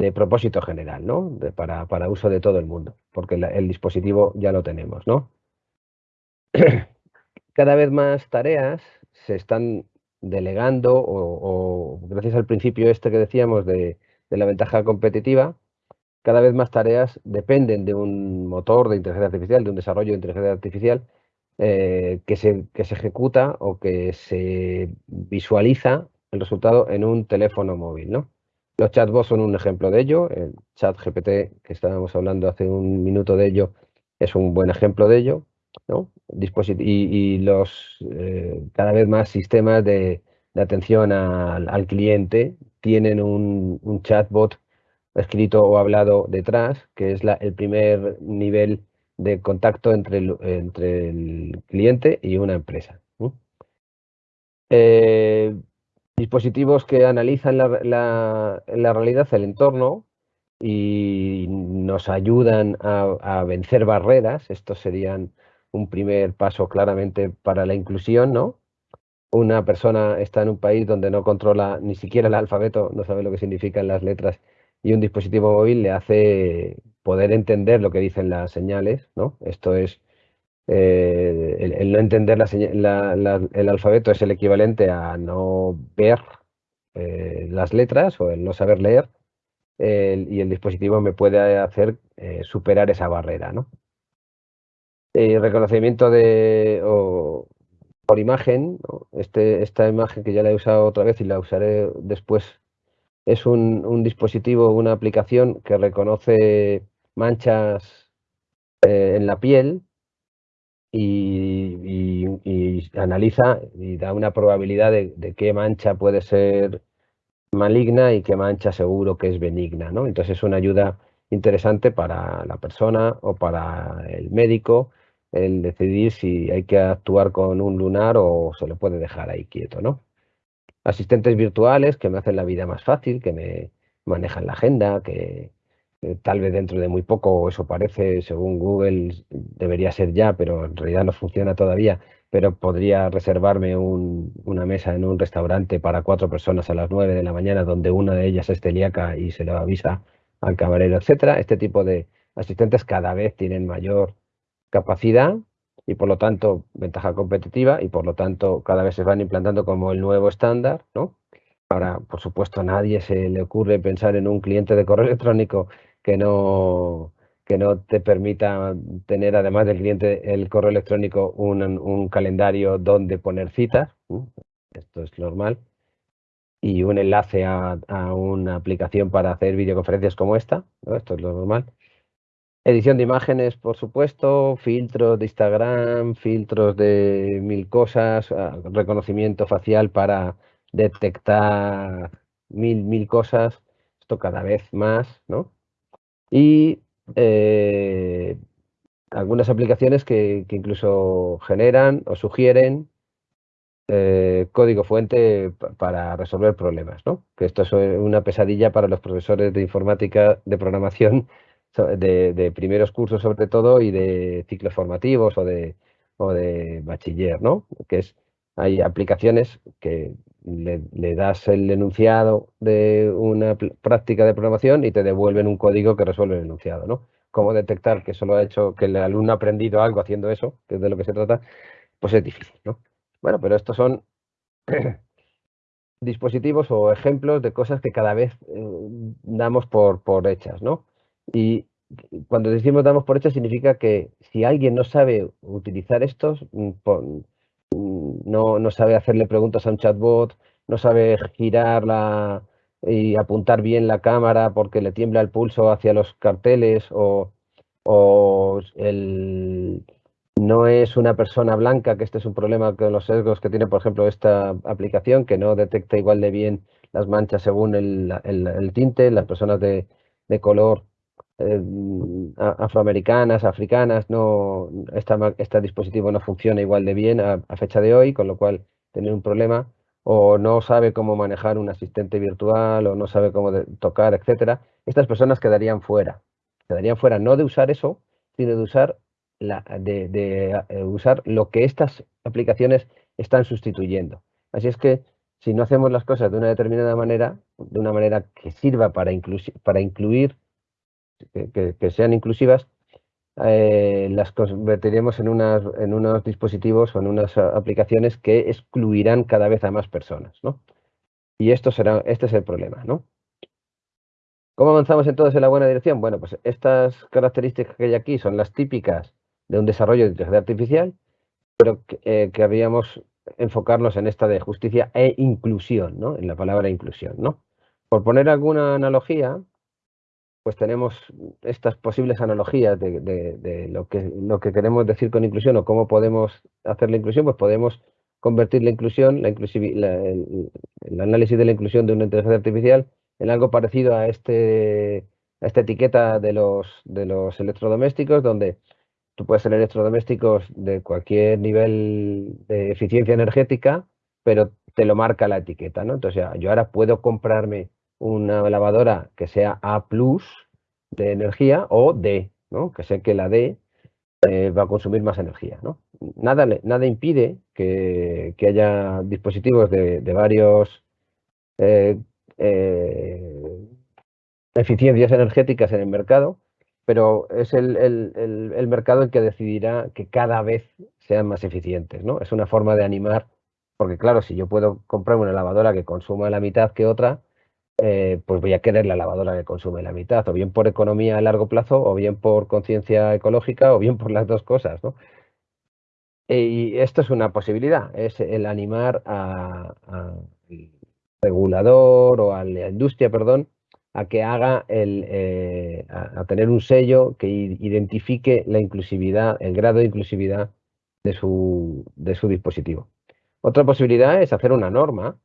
de propósito general, ¿no? para, para, uso de todo el mundo, porque el dispositivo ya lo tenemos, ¿no? Cada vez más tareas se están delegando o, gracias al principio este que decíamos de, la ventaja competitiva, cada vez más tareas dependen de un motor de inteligencia artificial, de un desarrollo de inteligencia artificial eh, que, se, que se ejecuta o que se visualiza el resultado en un teléfono móvil. ¿no? Los chatbots son un ejemplo de ello. El chat GPT que estábamos hablando hace un minuto de ello es un buen ejemplo de ello. ¿no? y, los eh, cada vez más sistemas de, atención al, cliente tienen un, chatbot escrito o hablado detrás, que es el primer nivel de contacto entre el, cliente y una empresa. Eh, dispositivos que analizan la, la, realidad, el entorno, y nos ayudan a, a vencer barreras. Estos serían un primer paso claramente para la inclusión, ¿no? Una persona está en un país donde no controla ni siquiera el alfabeto, no sabe lo que significan las letras, y un dispositivo móvil le hace poder entender lo que dicen las señales, ¿no? Esto es, eh, el, no entender el alfabeto es el equivalente a no ver eh, las letras o el no saber leer, y el dispositivo me puede hacer eh, superar esa barrera, ¿no? reconocimiento de por imagen, este, esta imagen que ya la he usado otra vez y la usaré después, es un, dispositivo, una aplicación que reconoce manchas en la piel y, analiza y da una probabilidad de, qué mancha puede ser maligna y qué mancha seguro que es benigna. ¿no? Entonces es una ayuda interesante para la persona o para el médico el decidir si hay que actuar con un lunar o se lo puede dejar ahí quieto, ¿no? Asistentes virtuales que me hacen la vida más fácil, que me manejan la agenda, que tal vez dentro de muy poco, eso parece, según Google, debería ser ya, pero en realidad no funciona todavía, pero podría reservarme una mesa en un restaurante para cuatro personas a las nueve de la mañana, donde una de ellas es celíaca y se lo avisa al camarero, etcétera. Este tipo de asistentes cada vez tienen mayor capacidad y por lo tanto ventaja competitiva y por lo tanto cada vez se van implantando como el nuevo estándar, ¿no? Ahora, por supuesto, a nadie se le ocurre pensar en un cliente de correo electrónico que no, que no te permita tener, además del cliente, el correo electrónico, un, calendario donde poner citas. Esto es normal. Y un enlace a, a, una aplicación para hacer videoconferencias como esta. Esto es lo normal. Edición de imágenes, por supuesto, filtros de Instagram, filtros de mil cosas, ah, reconocimiento facial para detectar mil, mil cosas, esto cada vez más, ¿no? Y eh, algunas aplicaciones que, incluso generan o sugieren eh, código fuente para resolver problemas, ¿no? Que esto es una pesadilla para los profesores de informática de programación de, primeros cursos sobre todo y de ciclos formativos o de, o de bachiller, ¿no? Que es, hay aplicaciones que le, das el enunciado de una práctica de programación y te devuelven un código que resuelve el enunciado, ¿no? Cómo detectar que solo ha hecho, que el alumno ha aprendido algo haciendo eso, que es de lo que se trata, pues es difícil, ¿no? Bueno, pero estos son dispositivos o ejemplos de cosas que cada vez eh, damos por, por hechas, ¿no? Y cuando decimos damos por hecho significa que si alguien no sabe utilizar estos, mm, mm, no, no sabe hacerle preguntas a un chatbot, no sabe girarla y apuntar bien la cámara porque le tiembla el pulso hacia los carteles o, o el, no es una persona blanca, que este es un problema con los sesgos que tiene, por ejemplo, esta aplicación, que no detecta igual de bien las manchas según el, el tinte, las personas de, de color eh, afroamericanas, africanas, no, este dispositivo no funciona igual de bien a, fecha de hoy, con lo cual tener un problema, o no sabe cómo manejar un asistente virtual, o no sabe cómo tocar, etcétera, estas personas quedarían fuera. Quedarían fuera no de usar eso, sino de usar, la, de, eh, usar lo que estas aplicaciones están sustituyendo. Así es que si no hacemos las cosas de una determinada manera, de una manera que sirva para, para incluir que, sean inclusivas, eh, las convertiremos en, en unos dispositivos o en unas aplicaciones que excluirán cada vez a más personas. ¿no? Y esto será, este es el problema. ¿no? ¿Cómo avanzamos entonces en la buena dirección? Bueno, pues estas características que hay aquí son las típicas de un desarrollo de inteligencia artificial, pero eh, querríamos enfocarnos en esta de justicia e inclusión, ¿no? En la palabra inclusión, ¿no? Por poner alguna analogía, pues tenemos estas posibles analogías de, lo, que, lo que queremos decir con inclusión o cómo podemos hacer la inclusión, pues podemos convertir la inclusión, la el, análisis de la inclusión de una inteligencia artificial en algo parecido a, este, a esta etiqueta de los, de los electrodomésticos, donde tú puedes tener electrodomésticos de cualquier nivel de eficiencia energética, pero te lo marca la etiqueta, ¿no? Entonces, yo ahora puedo comprarme una lavadora que sea A de energía o D, ¿no? que sé que la D eh, va a consumir más energía. ¿no? Nada, nada impide que, haya dispositivos de, varios eh, eh, eficiencias energéticas en el mercado, pero es el, el, mercado el que decidirá que cada vez sean más eficientes. ¿no? Es una forma de animar, porque claro, si yo puedo comprar una lavadora que consuma la mitad que otra, eh, pues voy a querer la lavadora que consume la mitad, o bien por economía a largo plazo, o bien por conciencia ecológica, o bien por las dos cosas, ¿no? Y esto es una posibilidad, es el animar al regulador o a la industria, perdón, a que haga el, eh, a, tener un sello que identifique la inclusividad, el grado de inclusividad de su, de su dispositivo. Otra posibilidad es hacer una norma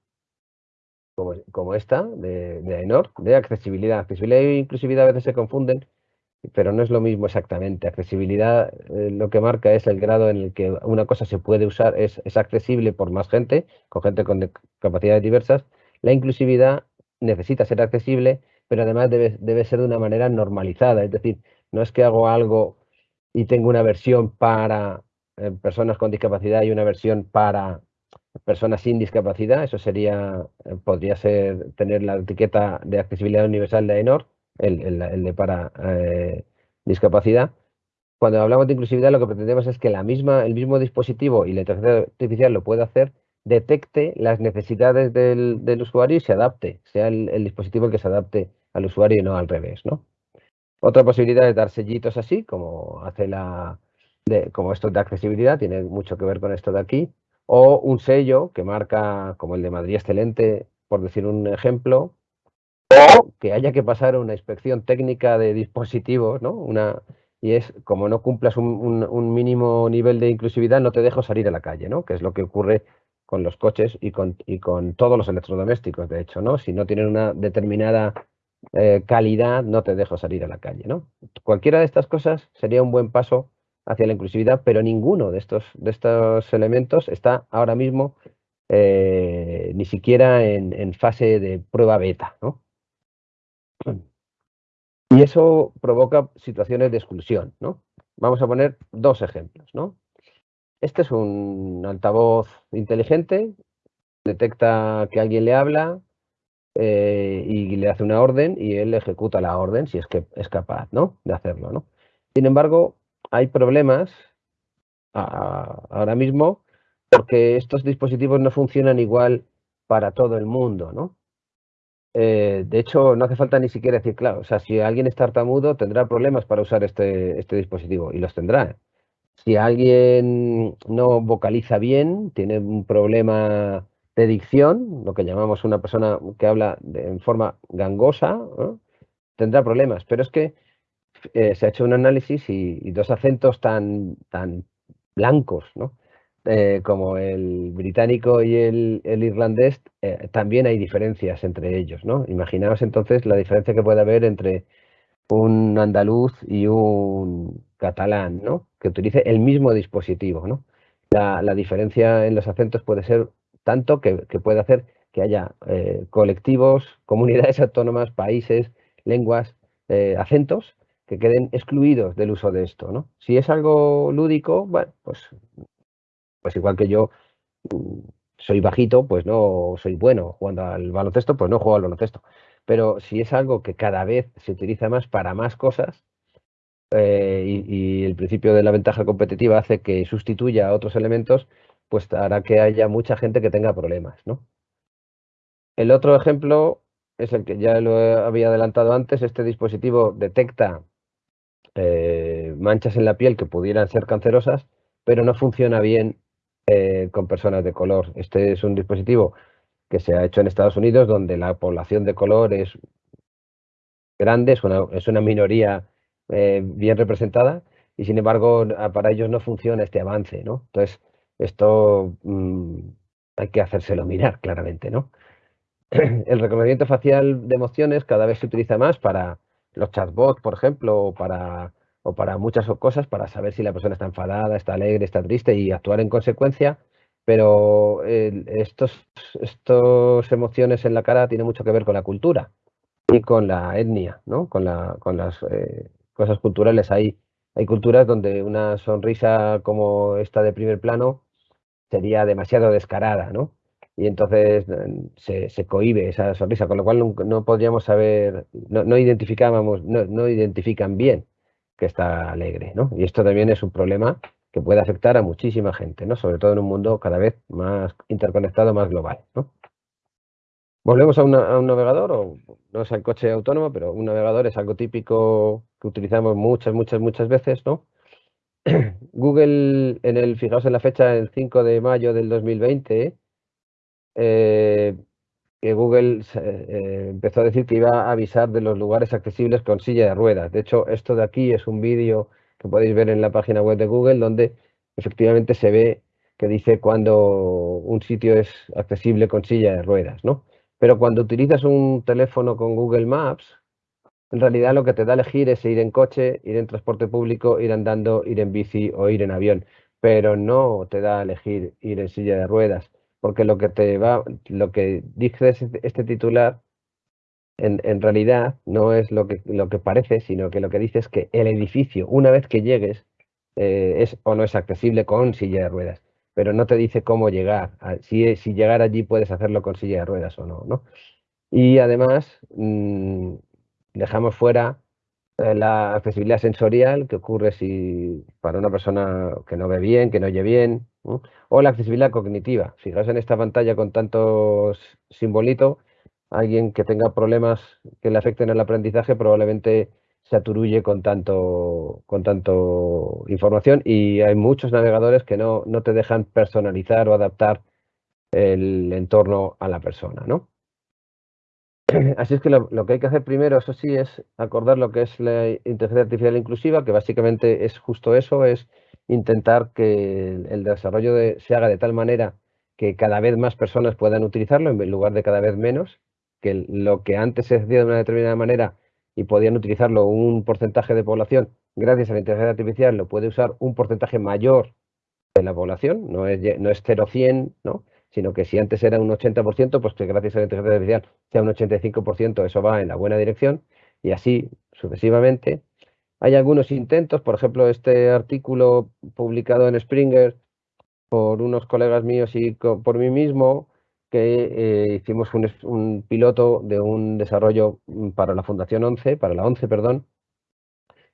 como, esta de, de AENOR, de accesibilidad. Accesibilidad e inclusividad a veces se confunden, pero no es lo mismo exactamente. Accesibilidad eh, lo que marca es el grado en el que una cosa se puede usar, es, es accesible por más gente, con gente con capacidades diversas. La inclusividad necesita ser accesible, pero además debe, debe ser de una manera normalizada. Es decir, no es que hago algo y tengo una versión para eh, personas con discapacidad y una versión para personas sin discapacidad, eso sería, podría ser tener la etiqueta de accesibilidad universal de AENOR, el, de para eh, discapacidad. Cuando hablamos de inclusividad, lo que pretendemos es que la misma, el mismo dispositivo y la inteligencia artificial lo pueda hacer, detecte las necesidades del, usuario y se adapte, sea el, dispositivo el que se adapte al usuario y no al revés. ¿no? Otra posibilidad es dar sellitos así, como hace la, como esto de accesibilidad, tiene mucho que ver con esto de aquí, o un sello que marca, como el de Madrid Excelente, por decir un ejemplo, o que haya que pasar una inspección técnica de dispositivos, ¿no? Una, y es, como no cumplas un, mínimo nivel de inclusividad, no te dejo salir a la calle, ¿no? Que es lo que ocurre con los coches y con, y con todos los electrodomésticos, de hecho, ¿no? Si no tienen una determinada eh, calidad, no te dejo salir a la calle, ¿no? Cualquiera de estas cosas sería un buen paso hacia la inclusividad, pero ninguno de estos, de estos elementos está ahora mismo eh, ni siquiera en, fase de prueba beta. ¿no? Y eso provoca situaciones de exclusión. ¿no? Vamos a poner dos ejemplos. ¿no? Este es un altavoz inteligente, detecta que alguien le habla eh, y le hace una orden y él ejecuta la orden si es que es capaz ¿no? de hacerlo. ¿no? Sin embargo, hay problemas ahora mismo porque estos dispositivos no funcionan igual para todo el mundo, ¿no? Eh, de hecho, no hace falta ni siquiera decir, claro, o sea, si alguien es tartamudo tendrá problemas para usar este, este dispositivo y los tendrá. Si alguien no vocaliza bien, tiene un problema de dicción, lo que llamamos una persona que habla en forma gangosa, tendrá problemas. Pero es que eh, se ha hecho un análisis y, dos acentos tan, tan blancos, ¿no? Eh, como el británico y el, irlandés, eh, también hay diferencias entre ellos, ¿no? Imaginaos entonces la diferencia que puede haber entre un andaluz y un catalán, ¿no? Que utilice el mismo dispositivo, ¿no? La, diferencia en los acentos puede ser tanto que, puede hacer que haya colectivos, comunidades autónomas, países, lenguas, acentos que queden excluidos del uso de esto, ¿no? Si es algo lúdico, bueno, pues, pues igual que yo mm, soy bajito, pues no soy bueno jugando al baloncesto, pues no juego al baloncesto. Pero si es algo que cada vez se utiliza más para más cosas, eh, y, y, el principio de la ventaja competitiva hace que sustituya a otros elementos, pues hará que haya mucha gente que tenga problemas, ¿no? El otro ejemplo es el que ya lo había adelantado antes, este dispositivo detecta eh, manchas en la piel que pudieran ser cancerosas, pero no funciona bien eh, con personas de color. Este es un dispositivo que se ha hecho en Estados Unidos, donde la población de color es grande, es una, minoría eh, bien representada, y sin embargo para ellos no funciona este avance, ¿no? Entonces, esto mm, hay que hacérselo mirar claramente, ¿no? El reconocimiento facial de emociones cada vez se utiliza más para los chatbots, por ejemplo, o para, o para muchas cosas, para saber si la persona está enfadada, está alegre, está triste y actuar en consecuencia. Pero estos, estos emociones en la cara tienen mucho que ver con la cultura y con la etnia, ¿no? con, la, con las eh, cosas culturales. Hay, hay culturas donde una sonrisa como esta de primer plano sería demasiado descarada, ¿no? Y entonces mm, se, se cohibe esa sonrisa, con lo cual no, podríamos saber, no, no identificábamos, no, no, identifican bien que está alegre, ¿no? Y esto también es un problema que puede afectar a muchísima gente, ¿no? Sobre todo en un mundo cada vez más interconectado, más global, ¿no? Volvemos a, a un navegador, o no es el coche autónomo, pero un navegador es algo típico que utilizamos muchas, muchas, muchas veces, ¿no? Google, en el, fijaos en la fecha, el 5 de mayo del 2020, eh, que Google eh, empezó a decir que iba a avisar de los lugares accesibles con silla de ruedas. De hecho, esto de aquí es un vídeo que podéis ver en la página web de Google, donde efectivamente se ve que dice cuando un sitio es accesible con silla de ruedas, ¿no? Pero cuando utilizas un teléfono con Google Maps, en realidad lo que te da a elegir es ir en coche, ir en transporte público, ir andando, ir en bici o ir en avión, pero no te da a elegir ir en silla de ruedas, porque lo que te va, lo que dice este titular en, realidad no es lo que, lo que parece, sino que lo que dice es que el edificio, una vez que llegues, eh, es o no es accesible con silla de ruedas, pero no te dice cómo llegar, si, si llegar allí puedes hacerlo con silla de ruedas o no, ¿no? Y además mm, dejamos fuera la accesibilidad sensorial, que ocurre si para una persona que no ve bien, que no oye bien, o la accesibilidad cognitiva. Fijaos en esta pantalla con tantos simbolitos, alguien que tenga problemas que le afecten al aprendizaje probablemente se aturulle con tanto, con tanto información y hay muchos navegadores que no, no te dejan personalizar o adaptar el entorno a la persona, ¿no? Así es que lo, que hay que hacer primero, eso sí, es acordar lo que es la inteligencia artificial inclusiva, que básicamente es justo eso, es intentar que el, desarrollo se haga de tal manera que cada vez más personas puedan utilizarlo en lugar de cada vez menos, que lo que antes se hacía de una determinada manera y podían utilizarlo un porcentaje de población, gracias a la inteligencia artificial lo puede usar un porcentaje mayor de la población, no es, no es 0-100, ¿no? Sino que si antes era un 80%, pues que gracias a la inteligencia artificial sea un 85%, eso va en la buena dirección y así sucesivamente. Hay algunos intentos, por ejemplo, este artículo publicado en Springer por unos colegas míos y por mí mismo, que eh, hicimos un, piloto de un desarrollo mm, para la Fundación 11, para la 11, perdón,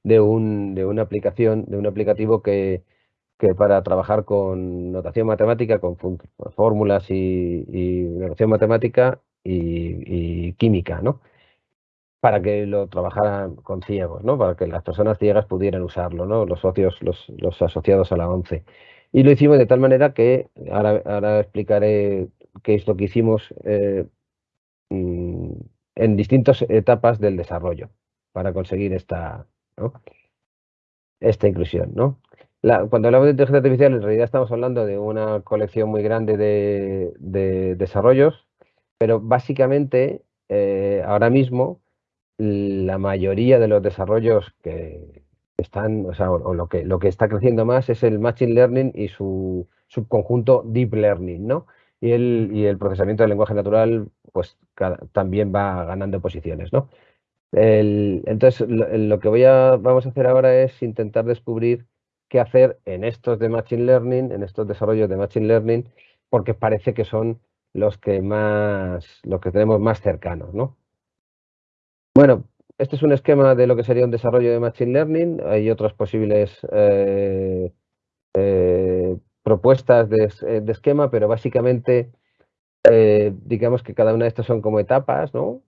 de, un, de una aplicación, de un aplicativo que, que para trabajar con notación matemática, con fórmulas y, notación matemática y, química, ¿no? Para que lo trabajaran con ciegos, ¿no? Para que las personas ciegas pudieran usarlo, ¿no? Los socios, los, asociados a la 11. Y lo hicimos de tal manera que, ahora, ahora explicaré qué es lo que hicimos eh, mm, en distintas etapas del desarrollo para conseguir esta, esta inclusión. ¿no? Cuando hablamos de inteligencia artificial, en realidad estamos hablando de una colección muy grande de, desarrollos, pero básicamente eh, ahora mismo la mayoría de los desarrollos que están, o, sea, lo, que, lo que está creciendo más es el Machine Learning y su subconjunto Deep Learning, ¿no? Y el, y el procesamiento del lenguaje natural, pues también va ganando posiciones, ¿no? entonces, lo, que voy a, vamos a hacer ahora es intentar descubrir qué hacer en estos de Machine Learning, en estos desarrollos de Machine Learning, porque parece que son los que más, los que tenemos más cercanos, ¿no? Bueno, este es un esquema de lo que sería un desarrollo de Machine Learning. Hay otras posibles eh, eh, propuestas de, esquema, pero básicamente eh, digamos que cada una de estas son como etapas, ¿no?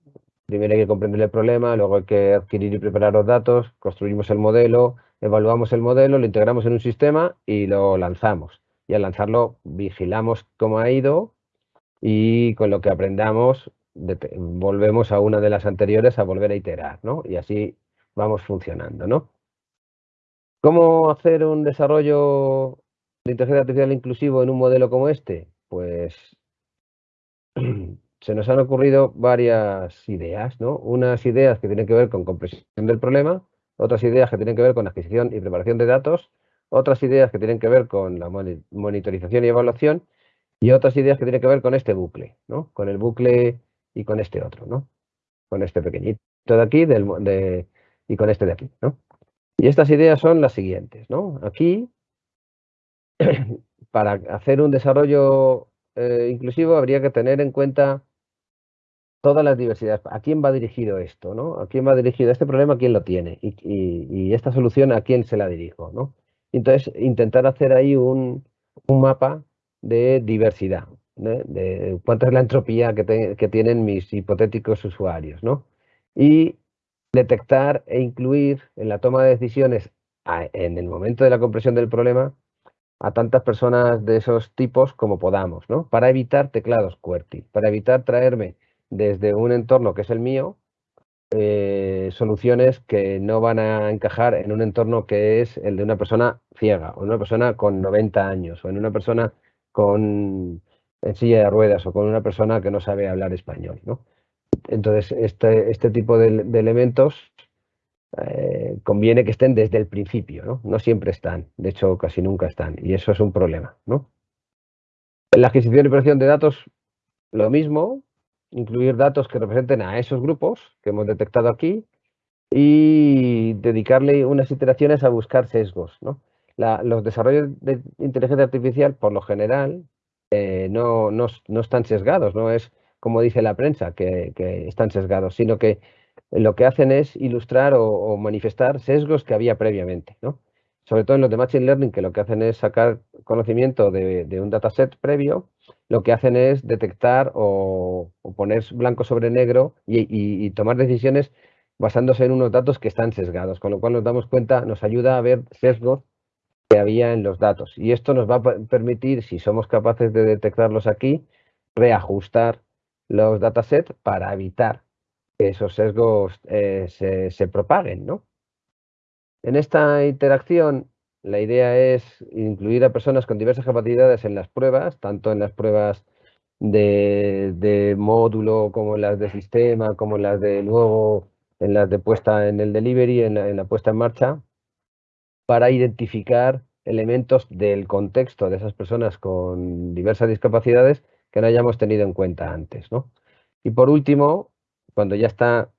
Primero hay que comprender el problema, luego hay que adquirir y preparar los datos, construimos el modelo, evaluamos el modelo, lo integramos en un sistema y lo lanzamos. Y al lanzarlo vigilamos cómo ha ido y con lo que aprendamos volvemos a una de las anteriores a volver a iterar, ¿no? Y así vamos funcionando, ¿no? ¿Cómo hacer un desarrollo de inteligencia artificial inclusivo en un modelo como este? Pues se nos han ocurrido varias ideas, ¿no? Unas ideas que tienen que ver con comprensión del problema, otras ideas que tienen que ver con adquisición y preparación de datos, otras ideas que tienen que ver con la monitorización y evaluación y otras ideas que tienen que ver con este bucle, ¿no? Con el bucle y con este otro, ¿no? Con este pequeñito de aquí del, y con este de aquí, ¿no? Y estas ideas son las siguientes, ¿no? Aquí, para hacer un desarrollo eh, inclusivo habría que tener en cuenta todas las diversidades. ¿A quién va dirigido esto? ¿no? ¿A quién va dirigido este problema? ¿Quién lo tiene? Y, esta solución, ¿a quién se la dirijo? ¿no? Entonces, intentar hacer ahí un, mapa de diversidad, de cuánta es la entropía que, tienen mis hipotéticos usuarios. ¿no? Y detectar e incluir en la toma de decisiones en el momento de la compresión del problema a tantas personas de esos tipos como podamos, ¿no? Para evitar teclados QWERTY, para evitar traerme desde un entorno que es el mío eh, soluciones que no van a encajar en un entorno que es el de una persona ciega o una persona con 90 años o en una persona con en silla de ruedas o con una persona que no sabe hablar español. ¿no? Entonces, este, este tipo de, elementos eh, conviene que estén desde el principio, ¿no? No siempre están, de hecho casi nunca están, y eso es un problema, ¿no? En la adquisición y operación de datos, lo mismo, incluir datos que representen a esos grupos que hemos detectado aquí y dedicarle unas iteraciones a buscar sesgos. ¿no? los desarrollos de inteligencia artificial, por lo general, eh, no, no, no, están sesgados, no es como dice la prensa, que, están sesgados, sino que lo que hacen es ilustrar o, manifestar sesgos que había previamente. ¿no? Sobre todo en los de Machine Learning, que lo que hacen es sacar conocimiento de, un dataset previo lo que hacen es detectar o, poner blanco sobre negro y, tomar decisiones basándose en unos datos que están sesgados, con lo cual nos damos cuenta, nos ayuda a ver sesgos que había en los datos. Y esto nos va a permitir, si somos capaces de detectarlos aquí, reajustar los datasets para evitar que esos sesgos eh, se, se propaguen. ¿no? En esta interacción la idea es incluir a personas con diversas capacidades en las pruebas, tanto en las pruebas de, módulo como en las de sistema, como en las de luego, en las de puesta en el delivery, en la, puesta en marcha, para identificar elementos del contexto de esas personas con diversas discapacidades que no hayamos tenido en cuenta antes. Y por último, cuando ya está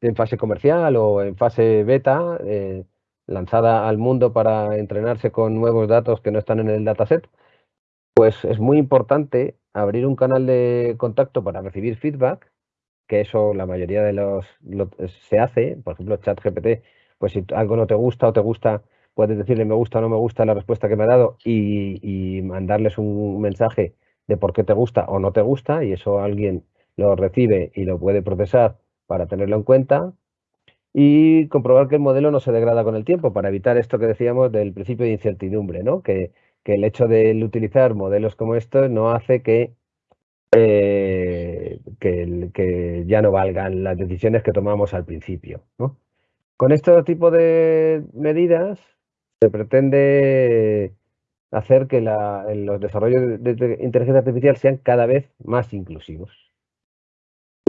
en fase comercial o en fase beta, eh, lanzada al mundo para entrenarse con nuevos datos que no están en el dataset, pues es muy importante abrir un canal de contacto para recibir feedback, que eso la mayoría de los se hace, por ejemplo, ChatGPT, pues si algo no te gusta o te gusta, puedes decirle me gusta o no me gusta la respuesta que me ha dado y, mandarles un mensaje de por qué te gusta o no te gusta y eso alguien lo recibe y lo puede procesar para tenerlo en cuenta y comprobar que el modelo no se degrada con el tiempo para evitar esto que decíamos del principio de incertidumbre, ¿no? que, el hecho de utilizar modelos como estos no hace que, eh, que, ya no valgan las decisiones que tomamos al principio. Con este tipo de medidas se pretende hacer que los desarrollos de inteligencia artificial sean cada vez más inclusivos.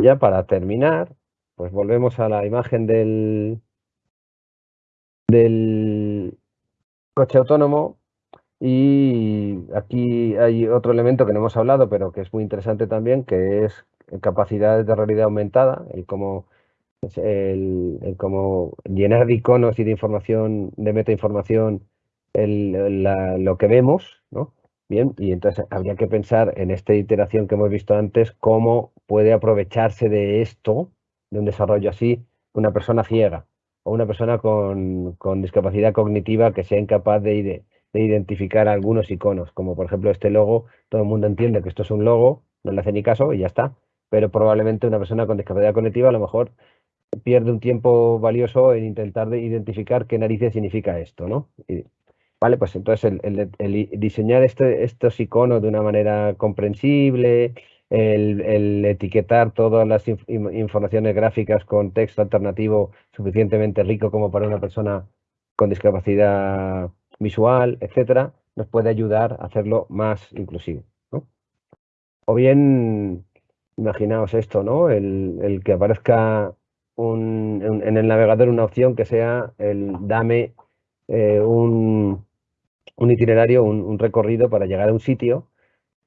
Ya para terminar, pues volvemos a la imagen del, del coche autónomo y aquí hay otro elemento que no hemos hablado, pero que es muy interesante también, que es capacidades de realidad aumentada, el cómo, el, el cómo llenar de iconos y de información, de metainformación, el, lo que vemos, ¿no? Bien, y entonces habría que pensar en esta iteración que hemos visto antes, cómo puede aprovecharse de esto de un desarrollo así una persona ciega o una persona con, discapacidad cognitiva que sea incapaz de, de, identificar algunos iconos, como por ejemplo este logo, todo el mundo entiende que esto es un logo, no le hace ni caso y ya está, pero probablemente una persona con discapacidad cognitiva a lo mejor pierde un tiempo valioso en intentar de identificar qué narices significa esto, ¿no? vale, pues entonces el, el diseñar este, estos iconos de una manera comprensible, el, etiquetar todas las informaciones gráficas con texto alternativo suficientemente rico como para una persona con discapacidad visual, etcétera, nos puede ayudar a hacerlo más inclusivo. O bien, imaginaos esto, ¿no? El, que aparezca un, en, el navegador una opción que sea el dame eh, un, un, itinerario, un recorrido para llegar a un sitio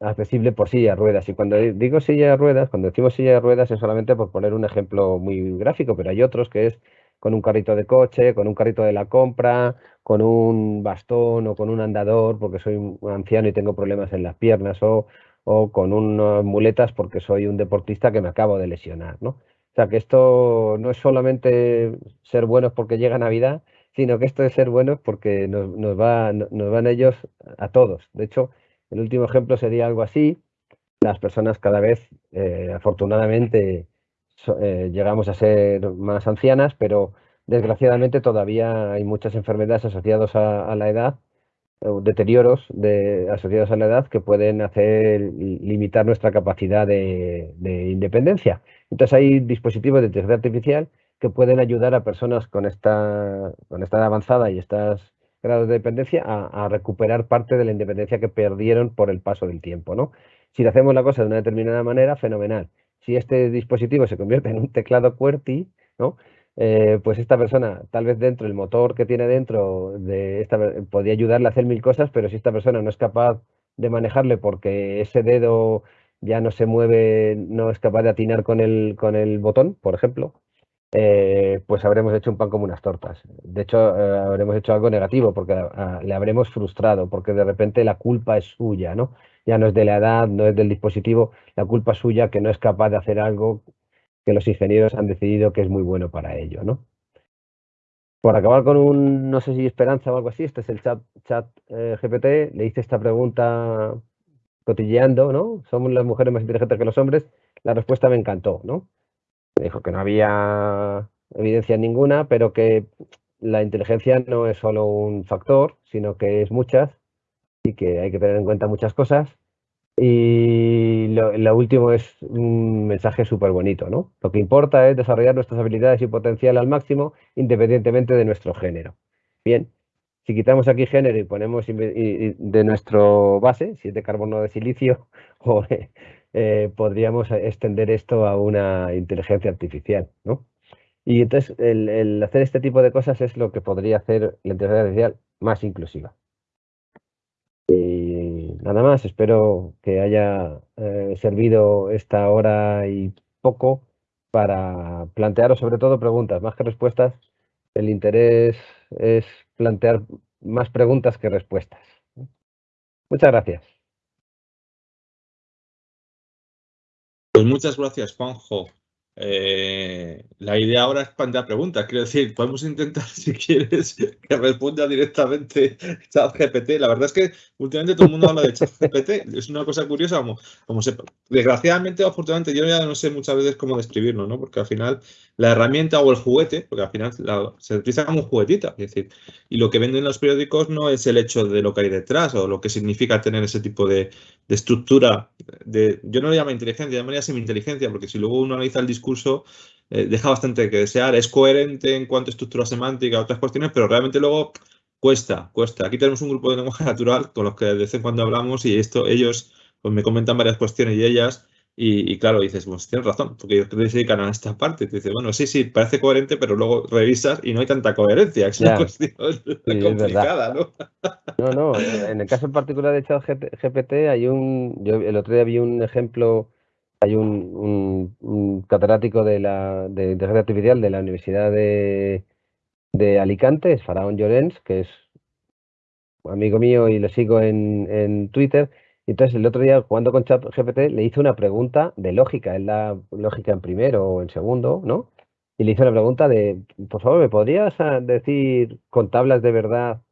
accesible por silla de ruedas. Y cuando digo silla de ruedas, cuando decimos silla de ruedas es solamente por poner un ejemplo muy gráfico, pero hay otros que es con un carrito de coche, con un carrito de la compra, con un bastón o con un andador porque soy un anciano y tengo problemas en las piernas o, o con unas muletas porque soy un deportista que me acabo de lesionar, ¿no? O sea que esto no es solamente ser buenos porque llega Navidad, sino que esto es ser buenos porque nos, nos, va, nos van ellos a todos. De hecho, el último ejemplo sería algo así. Las personas cada vez, eh, afortunadamente, eh, llegamos a ser más ancianas, pero desgraciadamente todavía hay muchas enfermedades asociadas a, la edad, deterioros de, asociados a la edad que pueden hacer limitar nuestra capacidad de, independencia. Entonces hay dispositivos de inteligencia artificial que pueden ayudar a personas con esta, con esta avanzada y estos grados de dependencia a, recuperar parte de la independencia que perdieron por el paso del tiempo. ¿no? Si hacemos la cosa de una determinada manera, fenomenal. Si este dispositivo se convierte en un teclado QWERTY, ¿no? Eh, pues esta persona, tal vez dentro, el motor que tiene dentro de esta, podría ayudarle a hacer mil cosas, pero si esta persona no es capaz de manejarle porque ese dedo ya no se mueve, no es capaz de atinar con el, con el botón, por ejemplo, eh, pues habremos hecho un pan como unas tortas. De hecho, eh, habremos hecho algo negativo porque le habremos frustrado, porque de repente la culpa es suya, ¿no? Ya no es de la edad, no es del dispositivo, la culpa es suya que no es capaz de hacer algo que los ingenieros han decidido que es muy bueno para ello, ¿no? Por acabar con un, no sé si esperanza o algo así, este es el chat, chat eh, GPT, le hice esta pregunta cotilleando, ¿no? ¿Somos las mujeres más inteligentes que los hombres? La respuesta me encantó, ¿no? Dijo que no había evidencia ninguna, pero que la inteligencia no es solo un factor, sino que es muchas y que hay que tener en cuenta muchas cosas y lo, último es un mensaje súper bonito, ¿no? Lo que importa es desarrollar nuestras habilidades y potencial al máximo independientemente de nuestro género. Bien, si quitamos aquí género y ponemos de nuestro base, si es de carbono de silicio, eh, podríamos extender esto a una inteligencia artificial, ¿no? Y entonces el hacer este tipo de cosas es lo que podría hacer la inteligencia artificial más inclusiva. Y nada más, espero que haya eh, servido esta hora y poco para plantearos sobre todo preguntas, más que respuestas. El interés es plantear más preguntas que respuestas. Muchas gracias. Pues muchas gracias, Juanjo. Eh, la idea ahora es plantear preguntas. Quiero decir, podemos intentar, si quieres, que responda directamente ChatGPT. La verdad es que últimamente todo el mundo habla de ChatGPT. Es una cosa curiosa. Como, como se, desgraciadamente o afortunadamente, yo ya no sé muchas veces cómo describirlo, ¿no? Porque al final la herramienta o el juguete, porque al final se utiliza como un juguetita. Es decir, y lo que venden los periódicos no es el hecho de lo que hay detrás o lo que significa tener ese tipo de, de estructura. De, yo no le llamo inteligencia, llamaría semi-inteligencia, porque si luego uno analiza el discurso, eh, deja bastante que desear. Es coherente en cuanto a estructura semántica, otras cuestiones, pero realmente luego cuesta, cuesta. Aquí tenemos un grupo de lenguaje natural con los que de vez en cuando hablamos y esto ellos pues, me comentan varias cuestiones y ellas y, claro, dices, pues tienes razón, porque ellos se dedican a esta parte. Te dices, bueno, sí, sí, parece coherente, pero luego revisas y no hay tanta coherencia. Es una cuestión complicada, ¿no? no, no, en el caso en particular de ChatGPT hay un, yo el otro día vi un ejemplo, hay un, un, catedrático de la de inteligencia artificial de la Universidad de, de Alicante, es Faraón Llorens, que es amigo mío y lo sigo en, en Twitter, entonces el otro día jugando con ChatGPT le hice una pregunta de lógica, es la lógica en primero o en segundo, ¿no? Y le hice una pregunta de, por favor, ¿me podrías ah, decir con tablas de verdad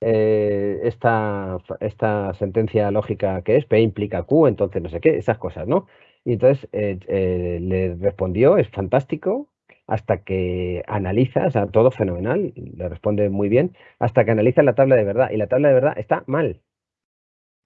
eh, esta, esta sentencia lógica que es P implica Q, entonces no sé qué, esas cosas, ¿no? Y entonces eh, eh, le respondió, es fantástico, hasta que analiza, o sea, todo fenomenal, le responde muy bien, hasta que analiza la tabla de verdad. Y la tabla de verdad está mal.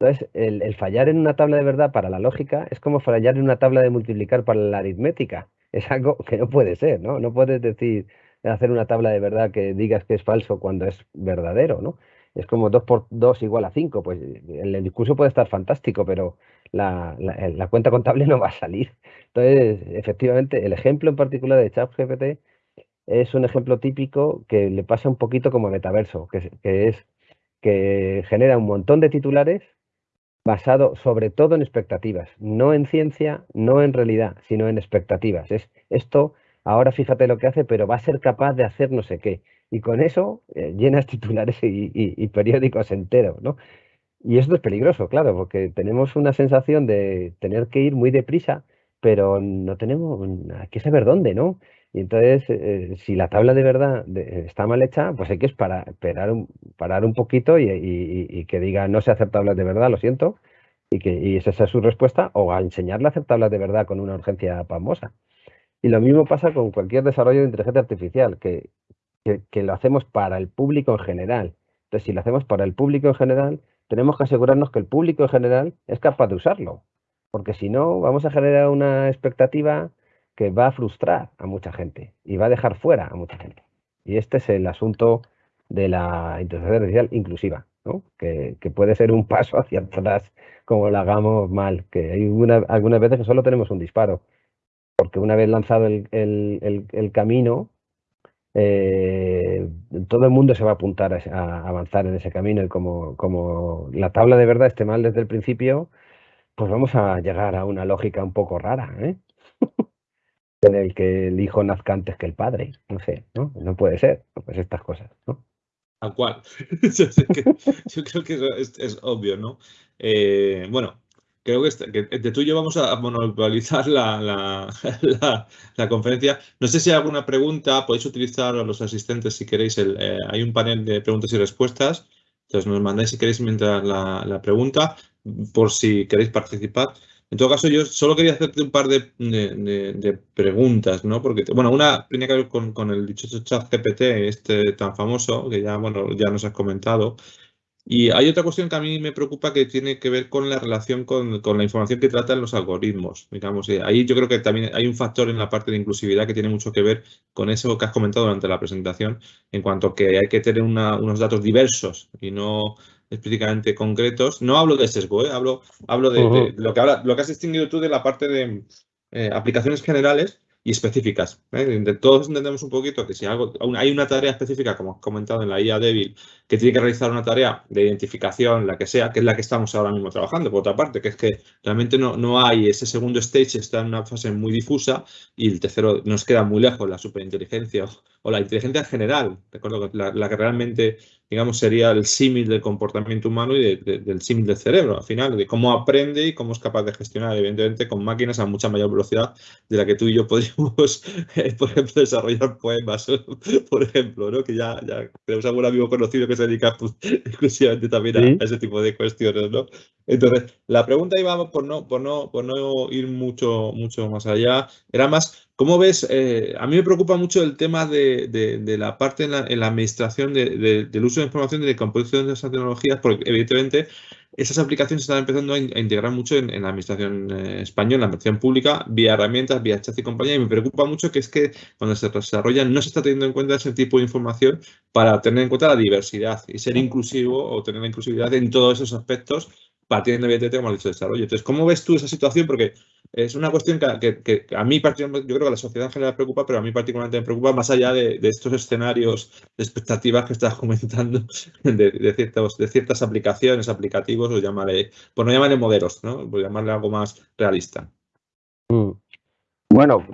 Entonces, el, fallar en una tabla de verdad para la lógica es como fallar en una tabla de multiplicar para la aritmética. Es algo que no puede ser, ¿no? No puedes decir, hacer una tabla de verdad que digas que es falso cuando es verdadero, ¿no? Es como 2 por 2 igual a 5. Pues el, discurso puede estar fantástico, pero la, la, cuenta contable no va a salir. Entonces, efectivamente, el ejemplo en particular de ChatGPT es un ejemplo típico que le pasa un poquito como Metaverso, que, que es que genera un montón de titulares basado sobre todo en expectativas, no en ciencia, no en realidad, sino en expectativas. Es esto, ahora fíjate lo que hace, pero va a ser capaz de hacer no sé qué. Y con eso eh, llenas titulares y, periódicos enteros, ¿no? Y esto es peligroso, claro, porque tenemos una sensación de tener que ir muy deprisa, pero no tenemos que saber dónde, ¿no? Y entonces, eh, si la tabla de verdad está mal hecha, pues hay que esperar, un, parar un poquito y, que diga no sé hacer tablas de verdad, lo siento, y que esa sea su respuesta, o a enseñarle a hacer tablas de verdad con una urgencia famosa. Y lo mismo pasa con cualquier desarrollo de inteligencia artificial, que que, lo hacemos para el público en general. Entonces, si lo hacemos para el público en general, tenemos que asegurarnos que el público en general es capaz de usarlo, porque si no, vamos a generar una expectativa que va a frustrar a mucha gente y va a dejar fuera a mucha gente. Y este es el asunto de la inteligencia artificial inclusiva, ¿no? que, puede ser un paso hacia atrás como lo hagamos mal, que hay algunas veces que solo tenemos un disparo, porque una vez lanzado el, el camino, eh, todo el mundo se va a apuntar a, avanzar en ese camino y como, como la tabla de verdad esté mal desde el principio, pues vamos a llegar a una lógica un poco rara, ¿eh? en el que el hijo nazca antes que el padre, no sé, ¿no? No puede ser, pues estas cosas, ¿no? Tal cual. yo, creo que es, obvio, ¿no? Eh, bueno, creo que, este, de tú y yo vamos a monopolizar la, la, conferencia. No sé si hay alguna pregunta, podéis utilizar a los asistentes si queréis. Eh, hay un panel de preguntas y respuestas. Entonces nos mandáis si queréis mientras la, pregunta, por si queréis participar. En todo caso, yo solo quería hacerte un par de, de, preguntas, ¿no? Porque, bueno, una tenía que ver con, con el dichoso chat GPT, este tan famoso, que ya, bueno, ya nos has comentado. Y hay otra cuestión que a mí me preocupa que tiene que ver con la relación con, la información que tratan los algoritmos. Digamos, eh, ahí yo creo que también hay un factor en la parte de inclusividad que tiene mucho que ver con eso que has comentado durante la presentación, en cuanto que hay que tener unos datos diversos y no específicamente concretos. No hablo de sesgo, ¿eh? hablo, hablo de, lo, que habla, lo que has distinguido tú de la parte de eh, aplicaciones generales y específicas. ¿eh? Todos entendemos un poquito que si algo, hay una tarea específica, como has comentado en la IA débil, que tiene que realizar una tarea de identificación, la que sea, que es la que estamos ahora mismo trabajando, por otra parte, que es que realmente no, no hay ese segundo stage, está en una fase muy difusa y el tercero nos queda muy lejos, la superinteligencia o, la inteligencia general, recuerdo la, la que realmente digamos, sería el símil del comportamiento humano y del símil del cerebro, al final, de cómo aprende y cómo es capaz de gestionar, evidentemente, con máquinas a mucha mayor velocidad de la que tú y yo podríamos, eh, por ejemplo, desarrollar poemas, por ejemplo, ¿no? que ya, ya tenemos algún amigo conocido que se dedica pues, exclusivamente también a, ese tipo de cuestiones. ¿no? Entonces, la pregunta iba por no, por no, por no ir mucho, mucho más allá, era más ¿Cómo ves? Eh, a mí me preocupa mucho el tema de, la parte en la, administración del uso de información y de composición de esas tecnologías, porque evidentemente esas aplicaciones están empezando a, integrar mucho en, la administración eh, española, en la administración pública, vía herramientas, vía chat y compañía, y me preocupa mucho que es que cuando se desarrollan no se está teniendo en cuenta ese tipo de información para tener en cuenta la diversidad y ser inclusivo o tener la inclusividad en todos esos aspectos partiendo evidentemente, como has dicho, desarrollo. Entonces, ¿cómo ves tú esa situación? Porque es una cuestión que, a mí particularmente, yo creo que a la sociedad en general preocupa, pero a mí particularmente me preocupa más allá de, estos escenarios de expectativas que estás comentando de, ciertos, de ciertas aplicaciones, aplicativos, o llamarle, por no llamarle modelos, ¿no? Por llamarle algo más realista. Mm. Bueno,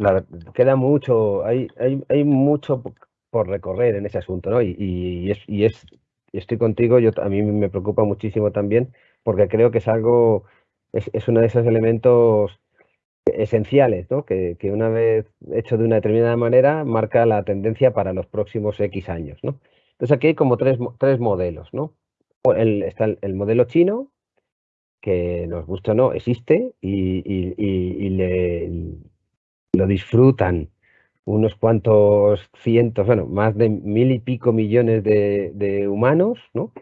queda mucho, hay, hay, hay mucho por recorrer en ese asunto, ¿no? Y, es, y es, estoy contigo, yo, a mí me preocupa muchísimo también, porque creo que es algo, es, es uno de esos elementos esenciales, ¿no? que, una vez hecho de una determinada manera marca la tendencia para los próximos X años. ¿no? Entonces aquí hay como tres, tres modelos. ¿no? El, está el, modelo chino, que nos gusta o no, existe y, y, le, lo disfrutan unos cuantos cientos, bueno, más de mil y pico millones de, de humanos, ¿no?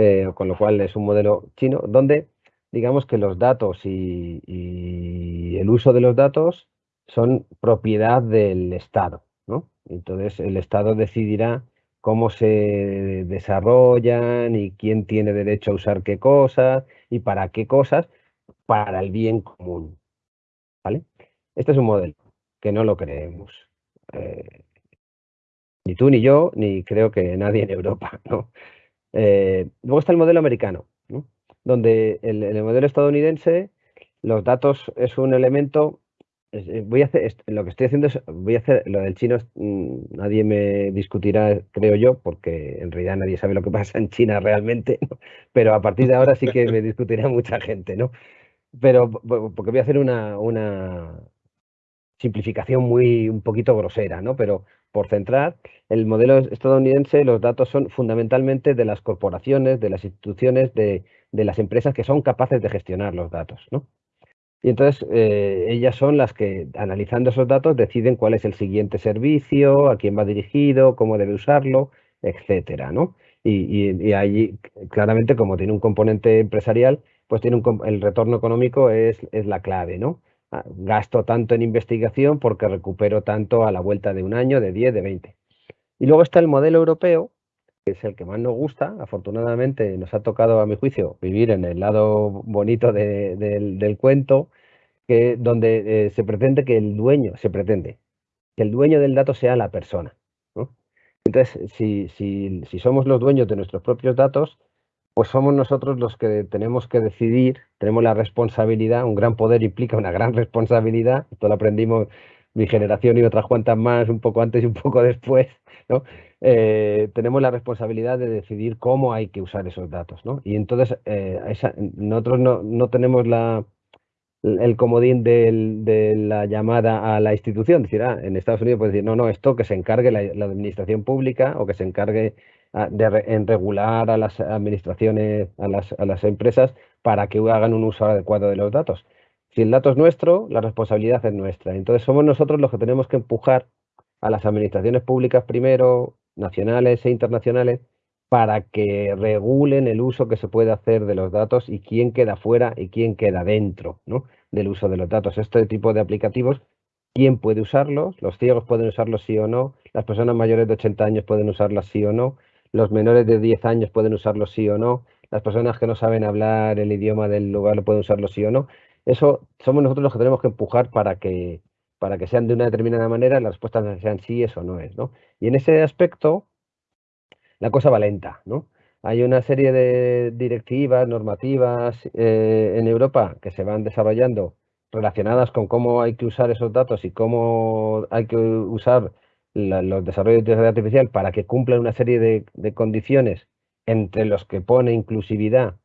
Eh, con lo cual es un modelo chino, donde digamos que los datos y, el uso de los datos son propiedad del Estado. ¿no? Entonces el Estado decidirá cómo se desarrollan y quién tiene derecho a usar qué cosas y para qué cosas para el bien común. ¿vale? Este es un modelo que no lo creemos. Eh, ni tú ni yo, ni creo que nadie en Europa. ¿no? Eh, luego está el modelo americano, donde en el, modelo estadounidense los datos es un elemento. Eh, voy a hacer lo que estoy haciendo es voy a hacer lo del chino. Mm, nadie me discutirá, creo yo, porque en realidad nadie sabe lo que pasa en China realmente. Pero a partir de ahora sí que me discutirá mucha gente, ¿no? Pero porque voy a hacer una, una simplificación muy un poquito grosera, ¿no? Pero por centrar, el modelo estadounidense, los datos son fundamentalmente de las corporaciones, de las instituciones, de, las empresas que son capaces de gestionar los datos. ¿no? Y entonces eh, ellas son las que, analizando esos datos, deciden cuál es el siguiente servicio, a quién va dirigido, cómo debe usarlo, etcétera, ¿no? Y, allí, claramente, como tiene un componente empresarial, pues tiene un, el retorno económico es, es la clave, ¿no? Gasto tanto en investigación porque recupero tanto a la vuelta de un año, de 10, de 20. Y luego está el modelo europeo, que es el que más nos gusta. Afortunadamente nos ha tocado, a mi juicio, vivir en el lado bonito del, cuento, que, donde eh, se pretende que el dueño, se pretende, que el dueño del dato sea la persona. Entonces, si, si, si somos los dueños de nuestros propios datos, pues somos nosotros los que tenemos que decidir, tenemos la responsabilidad, un gran poder implica una gran responsabilidad, esto lo aprendimos mi generación y otras cuantas más un poco antes y un poco después, ¿no? Eh, tenemos la responsabilidad de decidir cómo hay que usar esos datos, ¿no? Y entonces eh, nosotros no, tenemos el comodín de la llamada a la institución, decir, ah, en Estados Unidos puede decir, no, no, esto que se encargue la administración pública o que se encargue en regular a las administraciones, a las, a las empresas para que hagan un uso adecuado de los datos. Si el dato es nuestro, la responsabilidad es nuestra. Entonces somos nosotros los que tenemos que empujar a las administraciones públicas primero, nacionales e internacionales, para que regulen el uso que se puede hacer de los datos y quién queda fuera y quién queda dentro ¿no? del uso de los datos. Este tipo de aplicativos, ¿quién puede usarlos? Los ciegos pueden usarlos sí o no, las personas mayores de 80 años pueden usarlas sí o no, los menores de 10 años pueden usarlo sí o no, las personas que no saben hablar el idioma del lugar lo pueden usarlo sí o no. Eso somos nosotros los que tenemos que empujar para que, para que sean de una determinada manera, las respuestas sean sí, eso no es, ¿no? Y en ese aspecto, la cosa va lenta, ¿no? Hay una serie de directivas, normativas eh, en Europa que se van desarrollando relacionadas con cómo hay que usar esos datos y cómo hay que usar los desarrollos de inteligencia artificial para que cumplan una serie de, condiciones entre los que pone inclusividad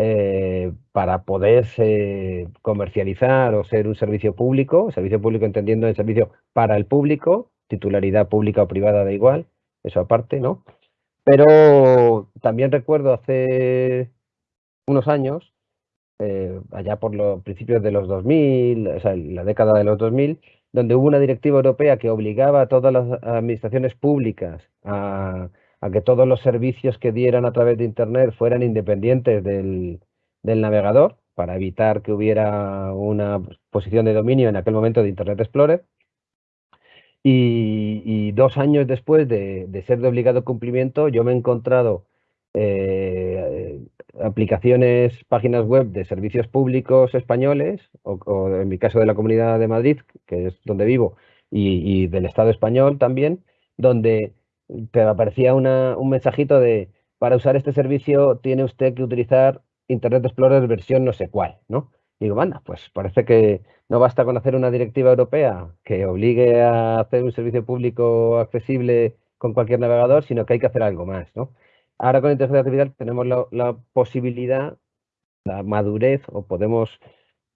eh, para poderse comercializar o ser un servicio público, servicio público entendiendo el servicio para el público, titularidad pública o privada da igual, eso aparte, ¿no? Pero también recuerdo hace unos años, eh, allá por los principios de los 2000, o sea, la década de los 2000, donde hubo una directiva europea que obligaba a todas las administraciones públicas a, que todos los servicios que dieran a través de Internet fueran independientes del, navegador, para evitar que hubiera una posición de dominio en aquel momento de Internet Explorer. Y, dos años después de, ser de obligado cumplimiento, yo me he encontrado eh, aplicaciones, páginas web de servicios públicos españoles, o, en mi caso de la Comunidad de Madrid, que es donde vivo, y, del Estado español también, donde te aparecía un mensajito de, para usar este servicio tiene usted que utilizar Internet Explorer versión no sé cuál, ¿no? Y digo, manda, pues parece que no basta con hacer una directiva europea que obligue a hacer un servicio público accesible con cualquier navegador, sino que hay que hacer algo más, ¿no? Ahora con inteligencia artificial tenemos la, posibilidad, la madurez, o podemos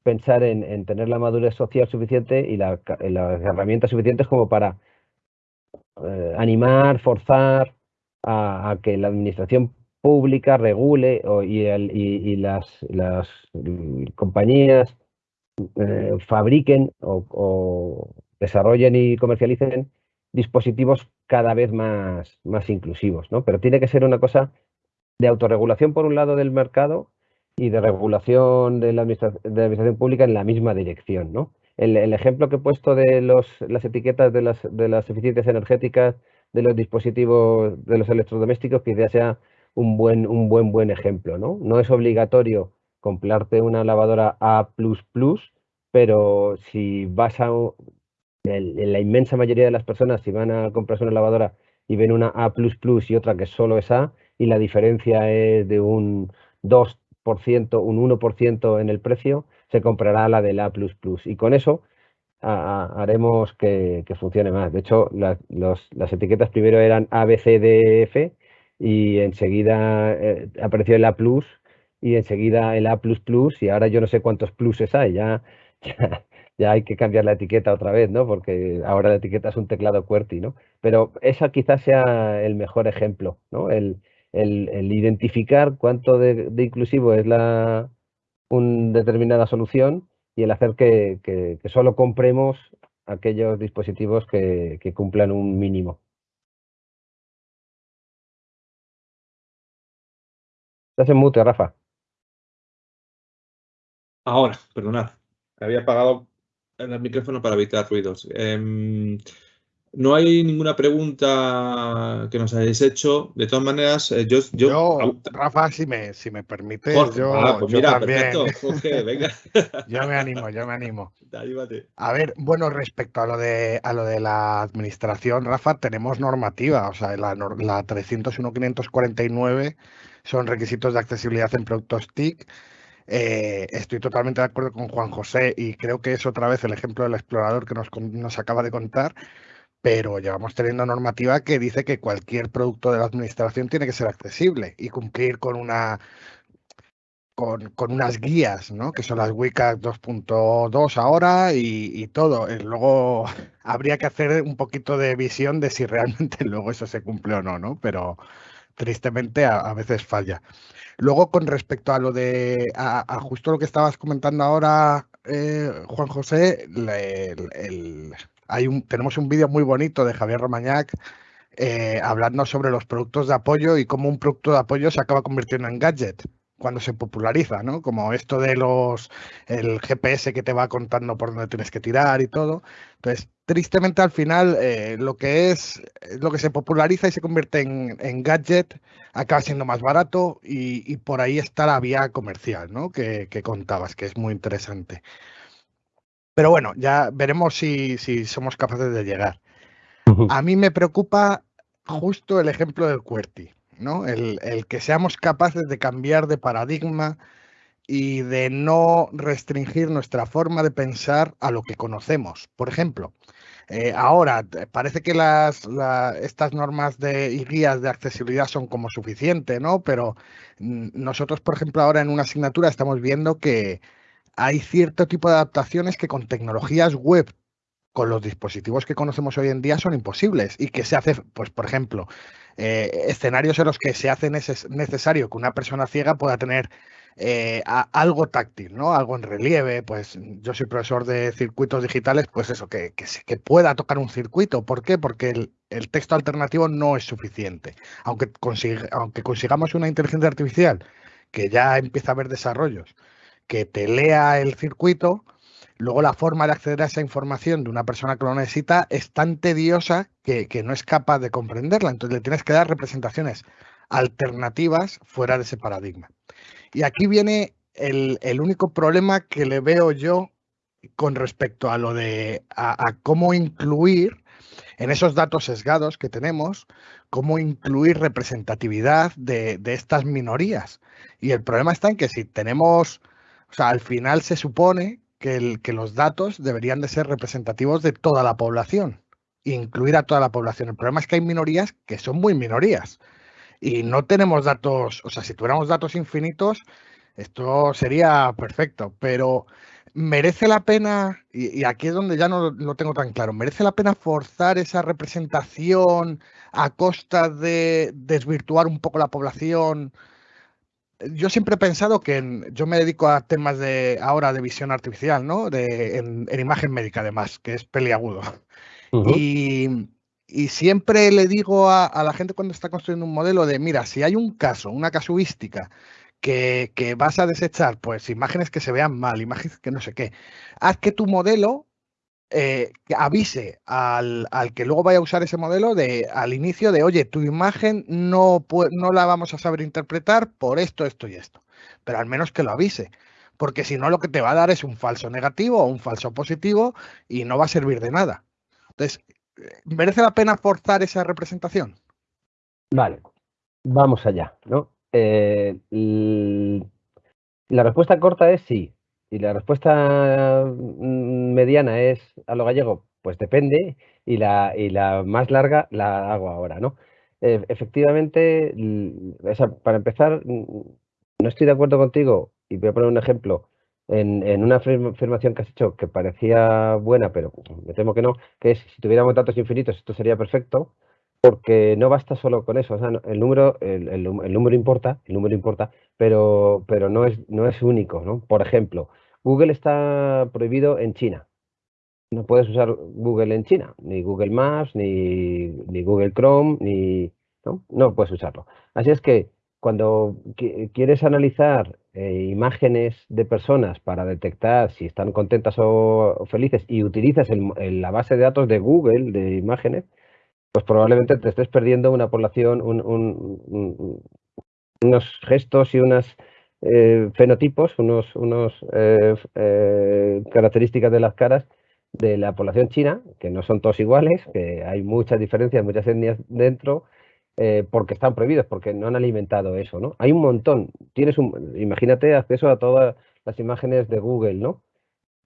pensar en, tener la madurez social suficiente y las herramientas suficientes como para eh, animar, forzar a, que la administración pública regule y, las, compañías eh, fabriquen o, desarrollen y comercialicen dispositivos cada vez más, más inclusivos, ¿no? Pero tiene que ser una cosa de autorregulación por un lado del mercado y de regulación de la, administración, pública en la misma dirección, ¿no? El, ejemplo que he puesto de los, las etiquetas de las, de las eficiencias energéticas de los dispositivos, de los electrodomésticos, quizás sea un buen, un buen, buen ejemplo, ¿no? No es obligatorio comprarte una lavadora A++, pero si vas a, la inmensa mayoría de las personas, si van a comprarse una lavadora y ven una A y otra que solo es A, y la diferencia es de un 2%, un 1% en el precio, se comprará la del A. Y con eso haremos que, funcione más. De hecho, las etiquetas primero eran A, B, C, D, F y enseguida eh, apareció el A y enseguida el A y ahora yo no sé cuántos pluses hay. Ya, ya hay que cambiar la etiqueta otra vez, ¿no? Porque ahora la etiqueta es un teclado QWERTY, ¿no? Pero esa quizás sea el mejor ejemplo, ¿no? El, identificar cuánto de, inclusivo es la una determinada solución y el hacer que, solo compremos aquellos dispositivos que, que cumplan un mínimo. Estás en mute, Rafa. Ahora, perdonad. Había apagado el micrófono para evitar ruidos. Em, no hay ninguna pregunta que nos hayáis hecho. De todas maneras, eh, yo, yo, Rafa, si me, si me permite, yo, ah, pues mira, también. Perfecto, venga. yo me animo, yo me animo. A ver, bueno, respecto a lo de a lo de la administración, Rafa, tenemos normativa, o sea, la, la 301.549 son requisitos de accesibilidad en productos TIC. Eh, estoy totalmente de acuerdo con Juan José y creo que es otra vez el ejemplo del explorador que nos, nos acaba de contar pero llevamos teniendo normativa que dice que cualquier producto de la administración tiene que ser accesible y cumplir con una con, unas guías, ¿no? que son las WCAG 2.2 ahora y, todo. Eh, luego habría que hacer un poquito de visión de si realmente luego eso se cumple o no, ¿no? pero tristemente a, veces falla. Luego, con respecto a lo de, a, justo lo que estabas comentando ahora, eh, Juan José, el, un, tenemos un vídeo muy bonito de Javier Romañac eh, hablando sobre los productos de apoyo y cómo un producto de apoyo se acaba convirtiendo en gadget cuando se populariza, ¿no? Como esto de los el GPS que te va contando por dónde tienes que tirar y todo. Entonces, tristemente al final eh, lo que es lo que se populariza y se convierte en, gadget acaba siendo más barato y, por ahí está la vía comercial, ¿no? Que, que contabas, que es muy interesante. Pero bueno, ya veremos si, somos capaces de llegar. A mí me preocupa justo el ejemplo del QWERTY, ¿no? El, que seamos capaces de cambiar de paradigma y de no restringir nuestra forma de pensar a lo que conocemos. Por ejemplo, eh, ahora parece que estas normas de, y guías de accesibilidad son como suficientes, ¿no? Pero mm, nosotros, por ejemplo, ahora en una asignatura estamos viendo que hay cierto tipo de adaptaciones que con tecnologías web, con los dispositivos que conocemos hoy en día, son imposibles y que se hace, pues por ejemplo, eh, escenarios en los que se hace necesario que una persona ciega pueda tener eh, algo táctil, ¿no? Algo en relieve, pues yo soy profesor de circuitos digitales, pues eso, que, que, pueda tocar un circuito. ¿Por qué? Porque el, texto alternativo no es suficiente. Aunque, aunque consigamos una inteligencia artificial que ya empieza a haber desarrollos que te lea el circuito, luego la forma de acceder a esa información de una persona que lo necesita es tan tediosa que, no es capaz de comprenderla. Entonces le tienes que dar representaciones alternativas fuera de ese paradigma. Y aquí viene el, único problema que le veo yo con respecto a lo de a, cómo incluir en esos datos sesgados que tenemos, cómo incluir representatividad de, de estas minorías. Y el problema está en que si tenemos o sea, al final se supone que, los datos deberían de ser representativos de toda la población, incluir a toda la población. El problema es que hay minorías que son muy minorías y no tenemos datos, o sea, si tuviéramos datos infinitos, esto sería perfecto, pero merece la pena, y, aquí es donde ya no lo tengo tan claro, merece la pena forzar esa representación a costa de desvirtuar un poco la población yo siempre he pensado que yo me dedico a temas de ahora de visión artificial, ¿no? De, en, imagen médica, además, que es peliagudo. y, siempre le digo a, la gente cuando está construyendo un modelo de, mira, si hay un caso, una casuística, que, que vas a desechar, pues imágenes que se vean mal, imágenes que no sé qué, haz que tu modelo eh, que avise al, que luego vaya a usar ese modelo de, al inicio de, oye, tu imagen no, no la vamos a saber interpretar por esto, esto y esto. Pero al menos que lo avise. Porque si no, lo que te va a dar es un falso negativo o un falso positivo y no va a servir de nada. Entonces, ¿merece la pena forzar esa representación? Vale, vamos allá, ¿no? Eh, la respuesta corta es sí. Y la respuesta mm, mediana es a lo gallego, pues depende, y la, y la más larga la hago ahora, ¿no? E, efectivamente, para empezar, no estoy de acuerdo contigo, y voy a poner un ejemplo, en, en, una afirmación que has hecho que parecía buena, pero me temo que no, que es si tuviéramos datos infinitos esto sería perfecto, porque no basta solo con eso, o sea, el número, el, el, número importa, el número importa, pero, pero no, es, no es único, ¿no? Por ejemplo, Google está prohibido en China. No puedes usar Google en China, ni Google Maps, ni, ni Google Chrome, ni ¿no? no puedes usarlo. Así es que cuando quieres analizar eh, imágenes de personas para detectar si están contentas o, felices y utilizas la base de datos de Google de imágenes, pues probablemente te estés perdiendo una población, unos gestos y unos eh, fenotipos, unos, unos eh, características de las caras de la población china, que no son todos iguales, que hay muchas diferencias, muchas etnias dentro, eh, porque están prohibidos, porque no han alimentado eso, ¿no? Hay un montón. Tienes un, imagínate acceso a todas las imágenes de Google, ¿no?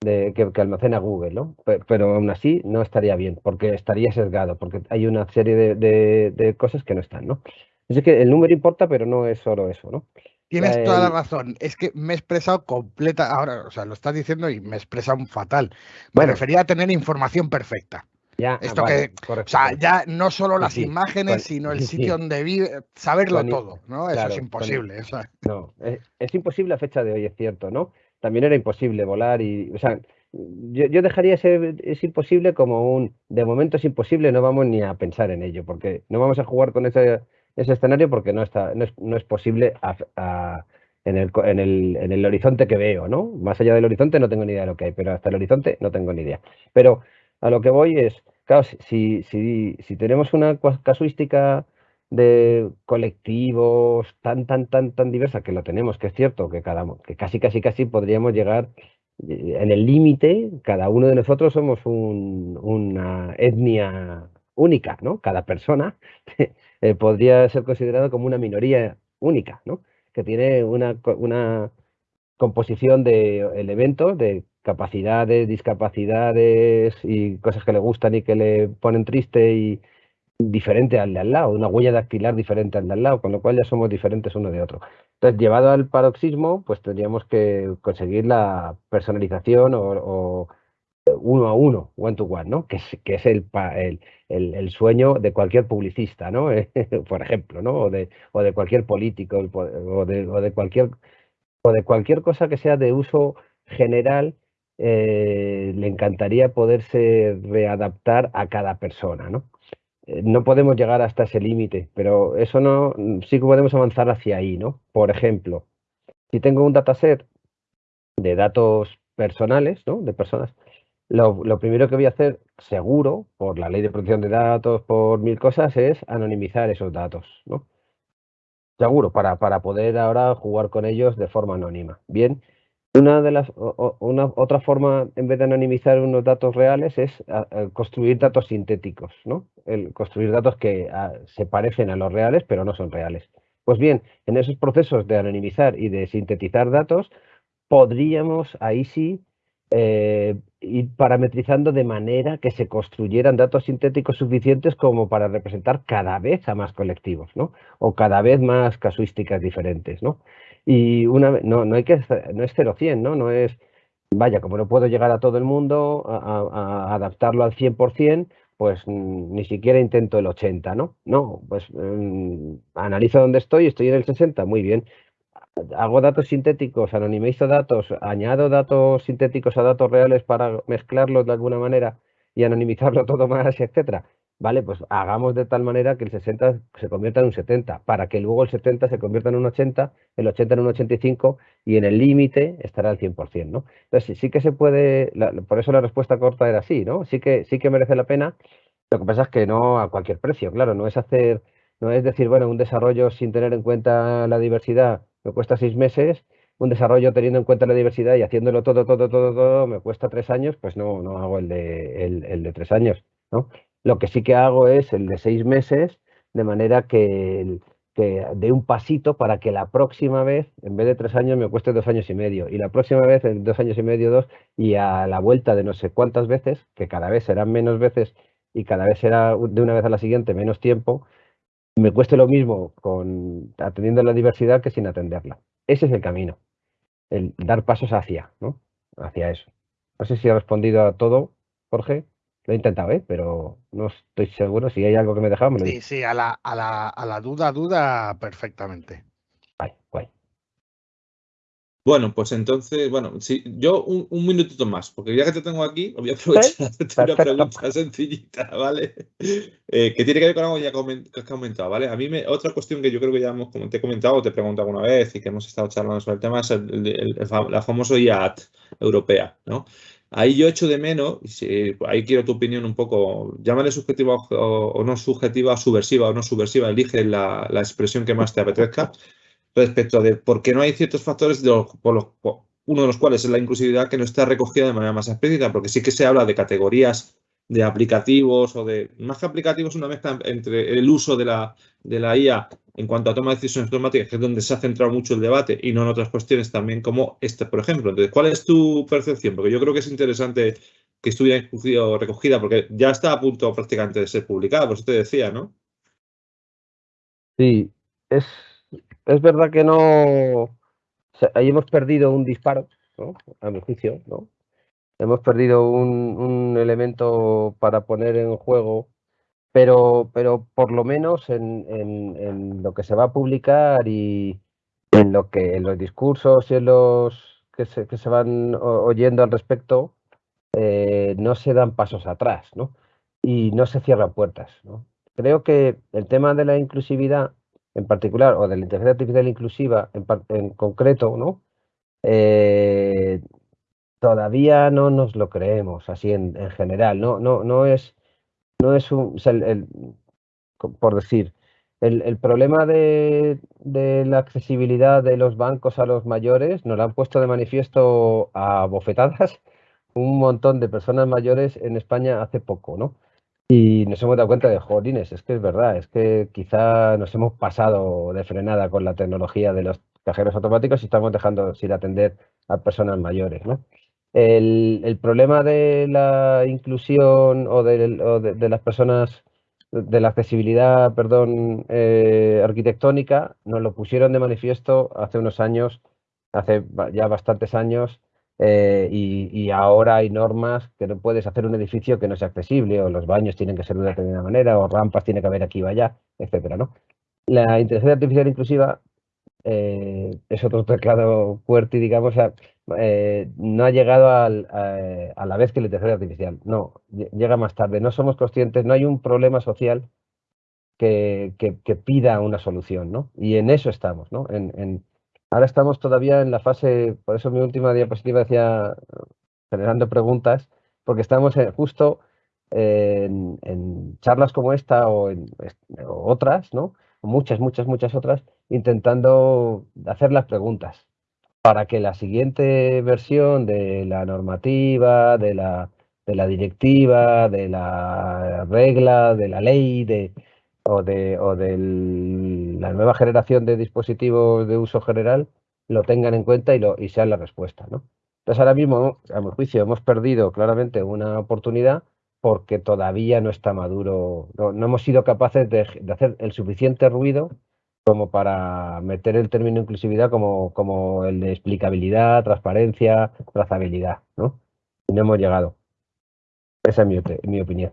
De, que, almacena Google, ¿no? Pero, aún así no estaría bien, porque estaría sesgado, porque hay una serie de, cosas que no están, ¿no? Así que el número importa, pero no es solo eso, ¿no? Tienes toda la razón. Es que me he expresado completa. Ahora, o sea, lo estás diciendo y me he expresado fatal. Me refería a tener información perfecta. Ya, Esto que, o sea, ya no solo las imágenes, sino el sitio donde vive, saberlo todo, ¿no? Eso es imposible. No, es, imposible a fecha de hoy, es cierto, ¿no? También era imposible volar y, o sea, yo, dejaría ese es imposible como un, de momento es imposible, no vamos ni a pensar en ello, porque no vamos a jugar con ese, ese escenario porque no está, no es, no es posible en, el, en, el, en el horizonte que veo, ¿no? Más allá del horizonte no tengo ni idea de lo que hay, pero hasta el horizonte no tengo ni idea. Pero a lo que voy es, claro, si, si, si tenemos una casuística de colectivos tan, tan, tan, tan diversa, que lo tenemos, que es cierto, que, cada, que casi, casi, casi podríamos llegar eh, en el límite, cada uno de nosotros somos una etnia única, ¿no? Cada persona eh, podría ser considerado como una minoría única, ¿no? Que tiene una, una composición de elementos, de capacidades, discapacidades y cosas que le gustan y que le ponen triste y diferente al de al lado, una huella dactilar diferente al de al lado, con lo cual ya somos diferentes uno de otro. Entonces, llevado al paroxismo, pues tendríamos que conseguir la personalización o, uno a uno, one to one, ¿no? Que es, el, sueño de cualquier publicista, ¿no? Por ejemplo, ¿no? O de, cualquier político o de, o de cualquier o de cualquier cosa que sea de uso general eh, le encantaría poderse readaptar a cada persona, ¿no? Eh, no podemos llegar hasta ese límite, pero eso no, sí que podemos avanzar hacia ahí, ¿no? Por ejemplo, si tengo un dataset de datos personales, ¿no? De personas, lo, lo, primero que voy a hacer, seguro, por la ley de protección de datos, por mil cosas, es anonimizar esos datos, ¿no? Seguro, para, para poder ahora jugar con ellos de forma anónima. Bien, una de las, una, otra forma, en vez de anonimizar unos datos reales, es construir datos sintéticos, ¿no? El construir datos que se parecen a los reales, pero no son reales. Pues bien, en esos procesos de anonimizar y de sintetizar datos, podríamos ahí sí eh, ir parametrizando de manera que se construyeran datos sintéticos suficientes como para representar cada vez a más colectivos, ¿no? O cada vez más casuísticas diferentes, ¿no? Y una no, no hay que, no es 0-100, ¿no? No es, vaya, como no puedo llegar a todo el mundo, a, adaptarlo al 100%, pues ni siquiera intento el 80, ¿no? No, pues mm, analizo dónde estoy, estoy en el 60, muy bien. Hago datos sintéticos, anonimizo datos, añado datos sintéticos a datos reales para mezclarlos de alguna manera y anonimizarlo todo más, etcétera. Vale, pues hagamos de tal manera que el 60 se convierta en un 70, para que luego el 70 se convierta en un 80, el 80 en un 85 y en el límite estará al 100%, ¿no? Entonces sí que se puede, por eso la respuesta corta era sí, ¿no? Sí que, sí que merece la pena, lo que pasa es que no a cualquier precio, claro, no es hacer, no es decir, bueno, un desarrollo sin tener en cuenta la diversidad me cuesta seis meses, un desarrollo teniendo en cuenta la diversidad y haciéndolo todo, todo, todo, todo, me cuesta tres años, pues no, no hago el de, el, el de tres años, ¿no? Lo que sí que hago es el de seis meses, de manera que, que dé un pasito para que la próxima vez, en vez de tres años, me cueste dos años y medio. Y la próxima vez, en dos años y medio, dos, y a la vuelta de no sé cuántas veces, que cada vez serán menos veces y cada vez será de una vez a la siguiente menos tiempo, me cueste lo mismo con atendiendo la diversidad que sin atenderla. Ese es el camino, el dar pasos hacia, ¿no? Hacia eso. No sé si he respondido a todo, Jorge. Lo he intentado, ¿eh? pero no estoy seguro. Si hay algo que me he dejado, me lo Sí, sí, a la, a, la, a la duda, duda perfectamente. Guay, guay. Bueno, pues entonces, bueno, sí, yo un, minutito más, porque ya que te tengo aquí, voy a aprovechar una pregunta sencillita, ¿vale? Eh, que tiene que ver con algo ya que has comentado, ¿vale? A mí me, otra cuestión que yo creo que ya hemos, como te he comentado, te he preguntado alguna vez y que hemos estado charlando sobre el tema es el, la famosa IAT europea, ¿no? Ahí yo echo de menos, y ahí quiero tu opinión un poco, llámale subjetiva o, no subjetiva, subversiva o no subversiva, elige la, la expresión que más te apetezca respecto de por qué no hay ciertos factores, de por los, uno de los cuales es la inclusividad que no está recogida de manera más explícita, porque sí que se habla de categorías de aplicativos o de, más que aplicativos, una mezcla entre el uso de la, de la IA en cuanto a toma de decisiones automáticas, que es donde se ha centrado mucho el debate, y no en otras cuestiones también como esta, por ejemplo. Entonces, ¿cuál es tu percepción? Porque yo creo que es interesante que estuviera recogida, porque ya está a punto prácticamente de ser publicada, por eso te decía, ¿no? Sí, es es verdad que no. ahí hemos perdido un disparo, ¿no? A mi juicio, ¿no? Hemos perdido un, elemento para poner en juego, pero, pero por lo menos en, lo que se va a publicar y en lo que en los discursos y en los que se, que se van oyendo al respecto, eh, no se dan pasos atrás, ¿no? Y no se cierran puertas. Creo que el tema de la inclusividad en particular, o de la inteligencia artificial inclusiva en, concreto, ¿no? Eh, todavía no nos lo creemos así en, general. No, no, no es, no es un, por decir, el, problema de, la accesibilidad de los bancos a los mayores nos lo han puesto de manifiesto a bofetadas un montón de personas mayores en España hace poco, ¿no? Y nos hemos dado cuenta de, jolines, es que es verdad, es que quizá nos hemos pasado de frenada con la tecnología de los cajeros automáticos y estamos dejando sin atender a personas mayores. ¿no? El, problema de la inclusión o de, las personas, de la accesibilidad, perdón, eh, arquitectónica, nos lo pusieron de manifiesto hace unos años, hace ya bastantes años, eh, y, ahora hay normas que no puedes hacer un edificio que no sea accesible, o los baños tienen que ser de una determinada manera, o rampas tiene que haber aquí o allá, etcétera, ¿no? La inteligencia artificial inclusiva eh, es otro teclado fuerte, digamos, eh, no ha llegado a, la vez que la inteligencia artificial, no, llega más tarde. No somos conscientes, no hay un problema social que, pida una solución, ¿no? Y en eso estamos, ¿no? en, Ahora estamos todavía en la fase, por eso mi última diapositiva decía generando preguntas, porque estamos justo en, charlas como esta o, en, otras, ¿no? Muchas, muchas, muchas otras, intentando hacer las preguntas para que la siguiente versión de la normativa, de la, de la directiva, de la regla, de la ley, de, o de, o de la nueva generación de dispositivos de uso general lo tengan en cuenta y, lo, y sean la respuesta. ¿no? Entonces ahora mismo, a mi juicio, hemos perdido claramente una oportunidad porque todavía no está maduro, no, hemos sido capaces de, hacer el suficiente ruido como para meter el término inclusividad como, como el de explicabilidad, transparencia, trazabilidad, ¿no? Y no hemos llegado. Esa es mi, mi opinión.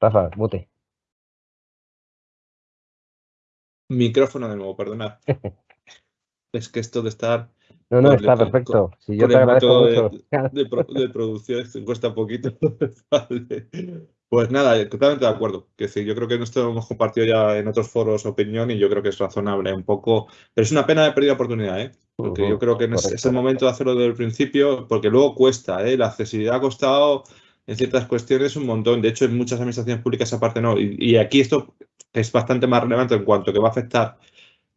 Rafa, mute. Micrófono de nuevo, perdonad. es que esto de estar. No, no, está perfecto. Si yo te agradezco mucho. De, producción cuesta poquito. Pues nada, totalmente de acuerdo. Que sí, yo creo que esto hemos compartido ya en otros foros opinión y yo creo que es razonable un poco. Pero es una pena de perdida oportunidad, ¿eh? Porque yo creo que es, el momento de hacerlo desde el principio, porque luego cuesta, ¿eh? La accesibilidad ha costado en ciertas cuestiones un montón. De hecho, en muchas administraciones públicas aparte no. Y, aquí esto es bastante más relevante en cuanto que va a afectar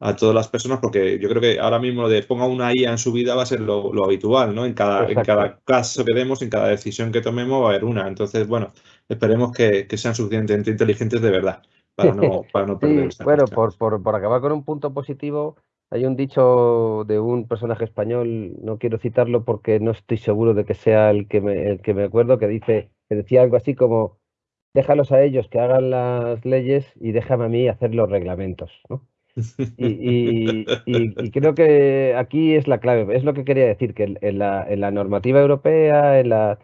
a todas las personas, porque yo creo que ahora mismo lo de ponga una IA en su vida va a ser lo, habitual, ¿no? En cada, en cada caso que demos, en cada decisión que tomemos va a haber una. Entonces, bueno, esperemos que, sean suficientemente inteligentes de verdad para no, para no perder Bueno, por, por, por acabar con un punto positivo, hay un dicho de un personaje español, no quiero citarlo porque no estoy seguro de que sea el que me, el que me acuerdo, que dice, que decía algo así como déjalos a ellos que hagan las leyes y déjame a mí hacer los reglamentos, ¿no? Y, creo que aquí es la clave, es lo que quería decir, que en la, normativa europea, en la,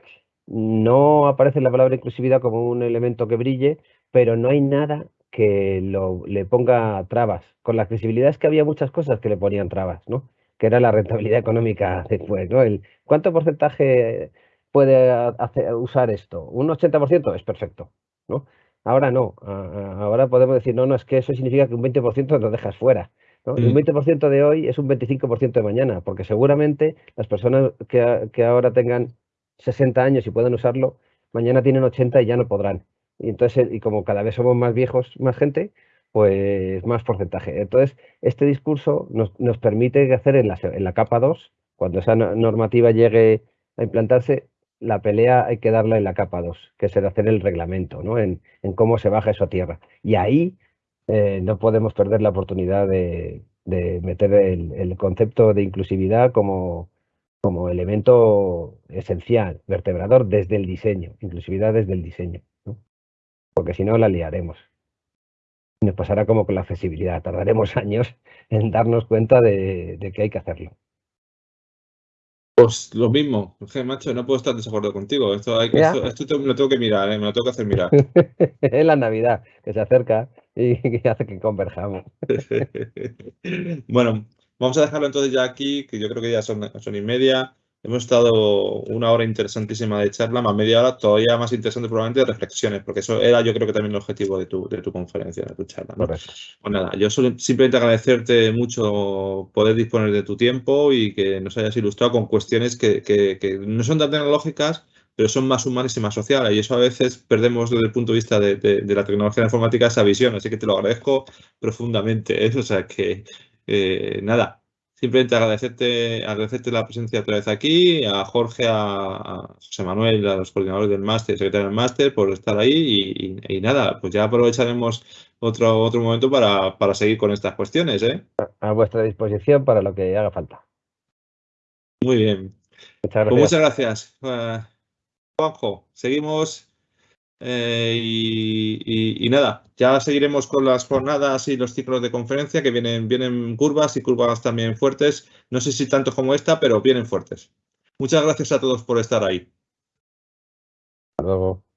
no aparece la palabra inclusividad como un elemento que brille, pero no hay nada que le ponga trabas. Con la accesibilidad es que había muchas cosas que le ponían trabas, ¿no? Que era la rentabilidad económica después, ¿no? El, ¿Cuánto porcentaje puede usar esto? Un 80% es perfecto, ¿no? Ahora no, ahora podemos decir, no, no, es que eso significa que un 20% lo dejas fuera. ¿no? un 20% mm. de hoy es un 25% de mañana, porque seguramente las personas que, que ahora tengan 60 años y puedan usarlo, mañana tienen 80 y ya no podrán. Y entonces, y como cada vez somos más viejos, más gente, pues más porcentaje. Entonces, este discurso nos, nos permite hacer en la, en la capa 2, cuando esa normativa llegue a implantarse, la pelea hay que darla en la capa 2, que el hacer el reglamento, ¿no? En, cómo se baja eso a tierra. Y ahí eh, no podemos perder la oportunidad de, meter el, concepto de inclusividad como, elemento esencial, vertebrador desde el diseño, inclusividad desde el diseño, porque si no la liaremos. Nos pasará como con la accesibilidad, tardaremos años en darnos cuenta de, que hay que hacerlo. Pues lo mismo, macho, no puedo estar de desacuerdo contigo. Esto, hay esto, lo tengo que mirar, ¿eh? me lo tengo que hacer mirar. es la Navidad que se acerca y que hace que converjamos. bueno, Vamos a dejarlo entonces ya aquí, que yo creo que ya son, son y media. Hemos estado una hora interesantísima de charla, más media hora todavía más interesante probablemente de reflexiones, porque eso era yo creo que también el objetivo de tu, de tu conferencia, de tu charla. Pues nada, yo simplemente agradecerte mucho poder disponer de tu tiempo y que nos hayas ilustrado con cuestiones que, que, no son tan tecnológicas, pero son más humanas y más sociales. Y eso a veces perdemos desde el punto de vista de, de, la tecnología informática esa visión. Así que te lo agradezco profundamente. ¿eh? O sea que eh, nada, simplemente agradecerte, agradecerte la presencia otra vez aquí, a Jorge, a, José Manuel, a los coordinadores del máster, secretario del máster, por estar ahí y, nada, pues ya aprovecharemos otro, otro momento para, seguir con estas cuestiones. ¿eh? A vuestra disposición para lo que haga falta. Muy bien. Muchas pues gracias. muchas gracias. Juanjo, seguimos eh, y, nada, ya seguiremos con las jornadas y los ciclos de conferencia que vienen, vienen curvas y curvas también fuertes. No sé si tanto como esta, pero vienen fuertes. Muchas gracias a todos por estar ahí. Hasta luego.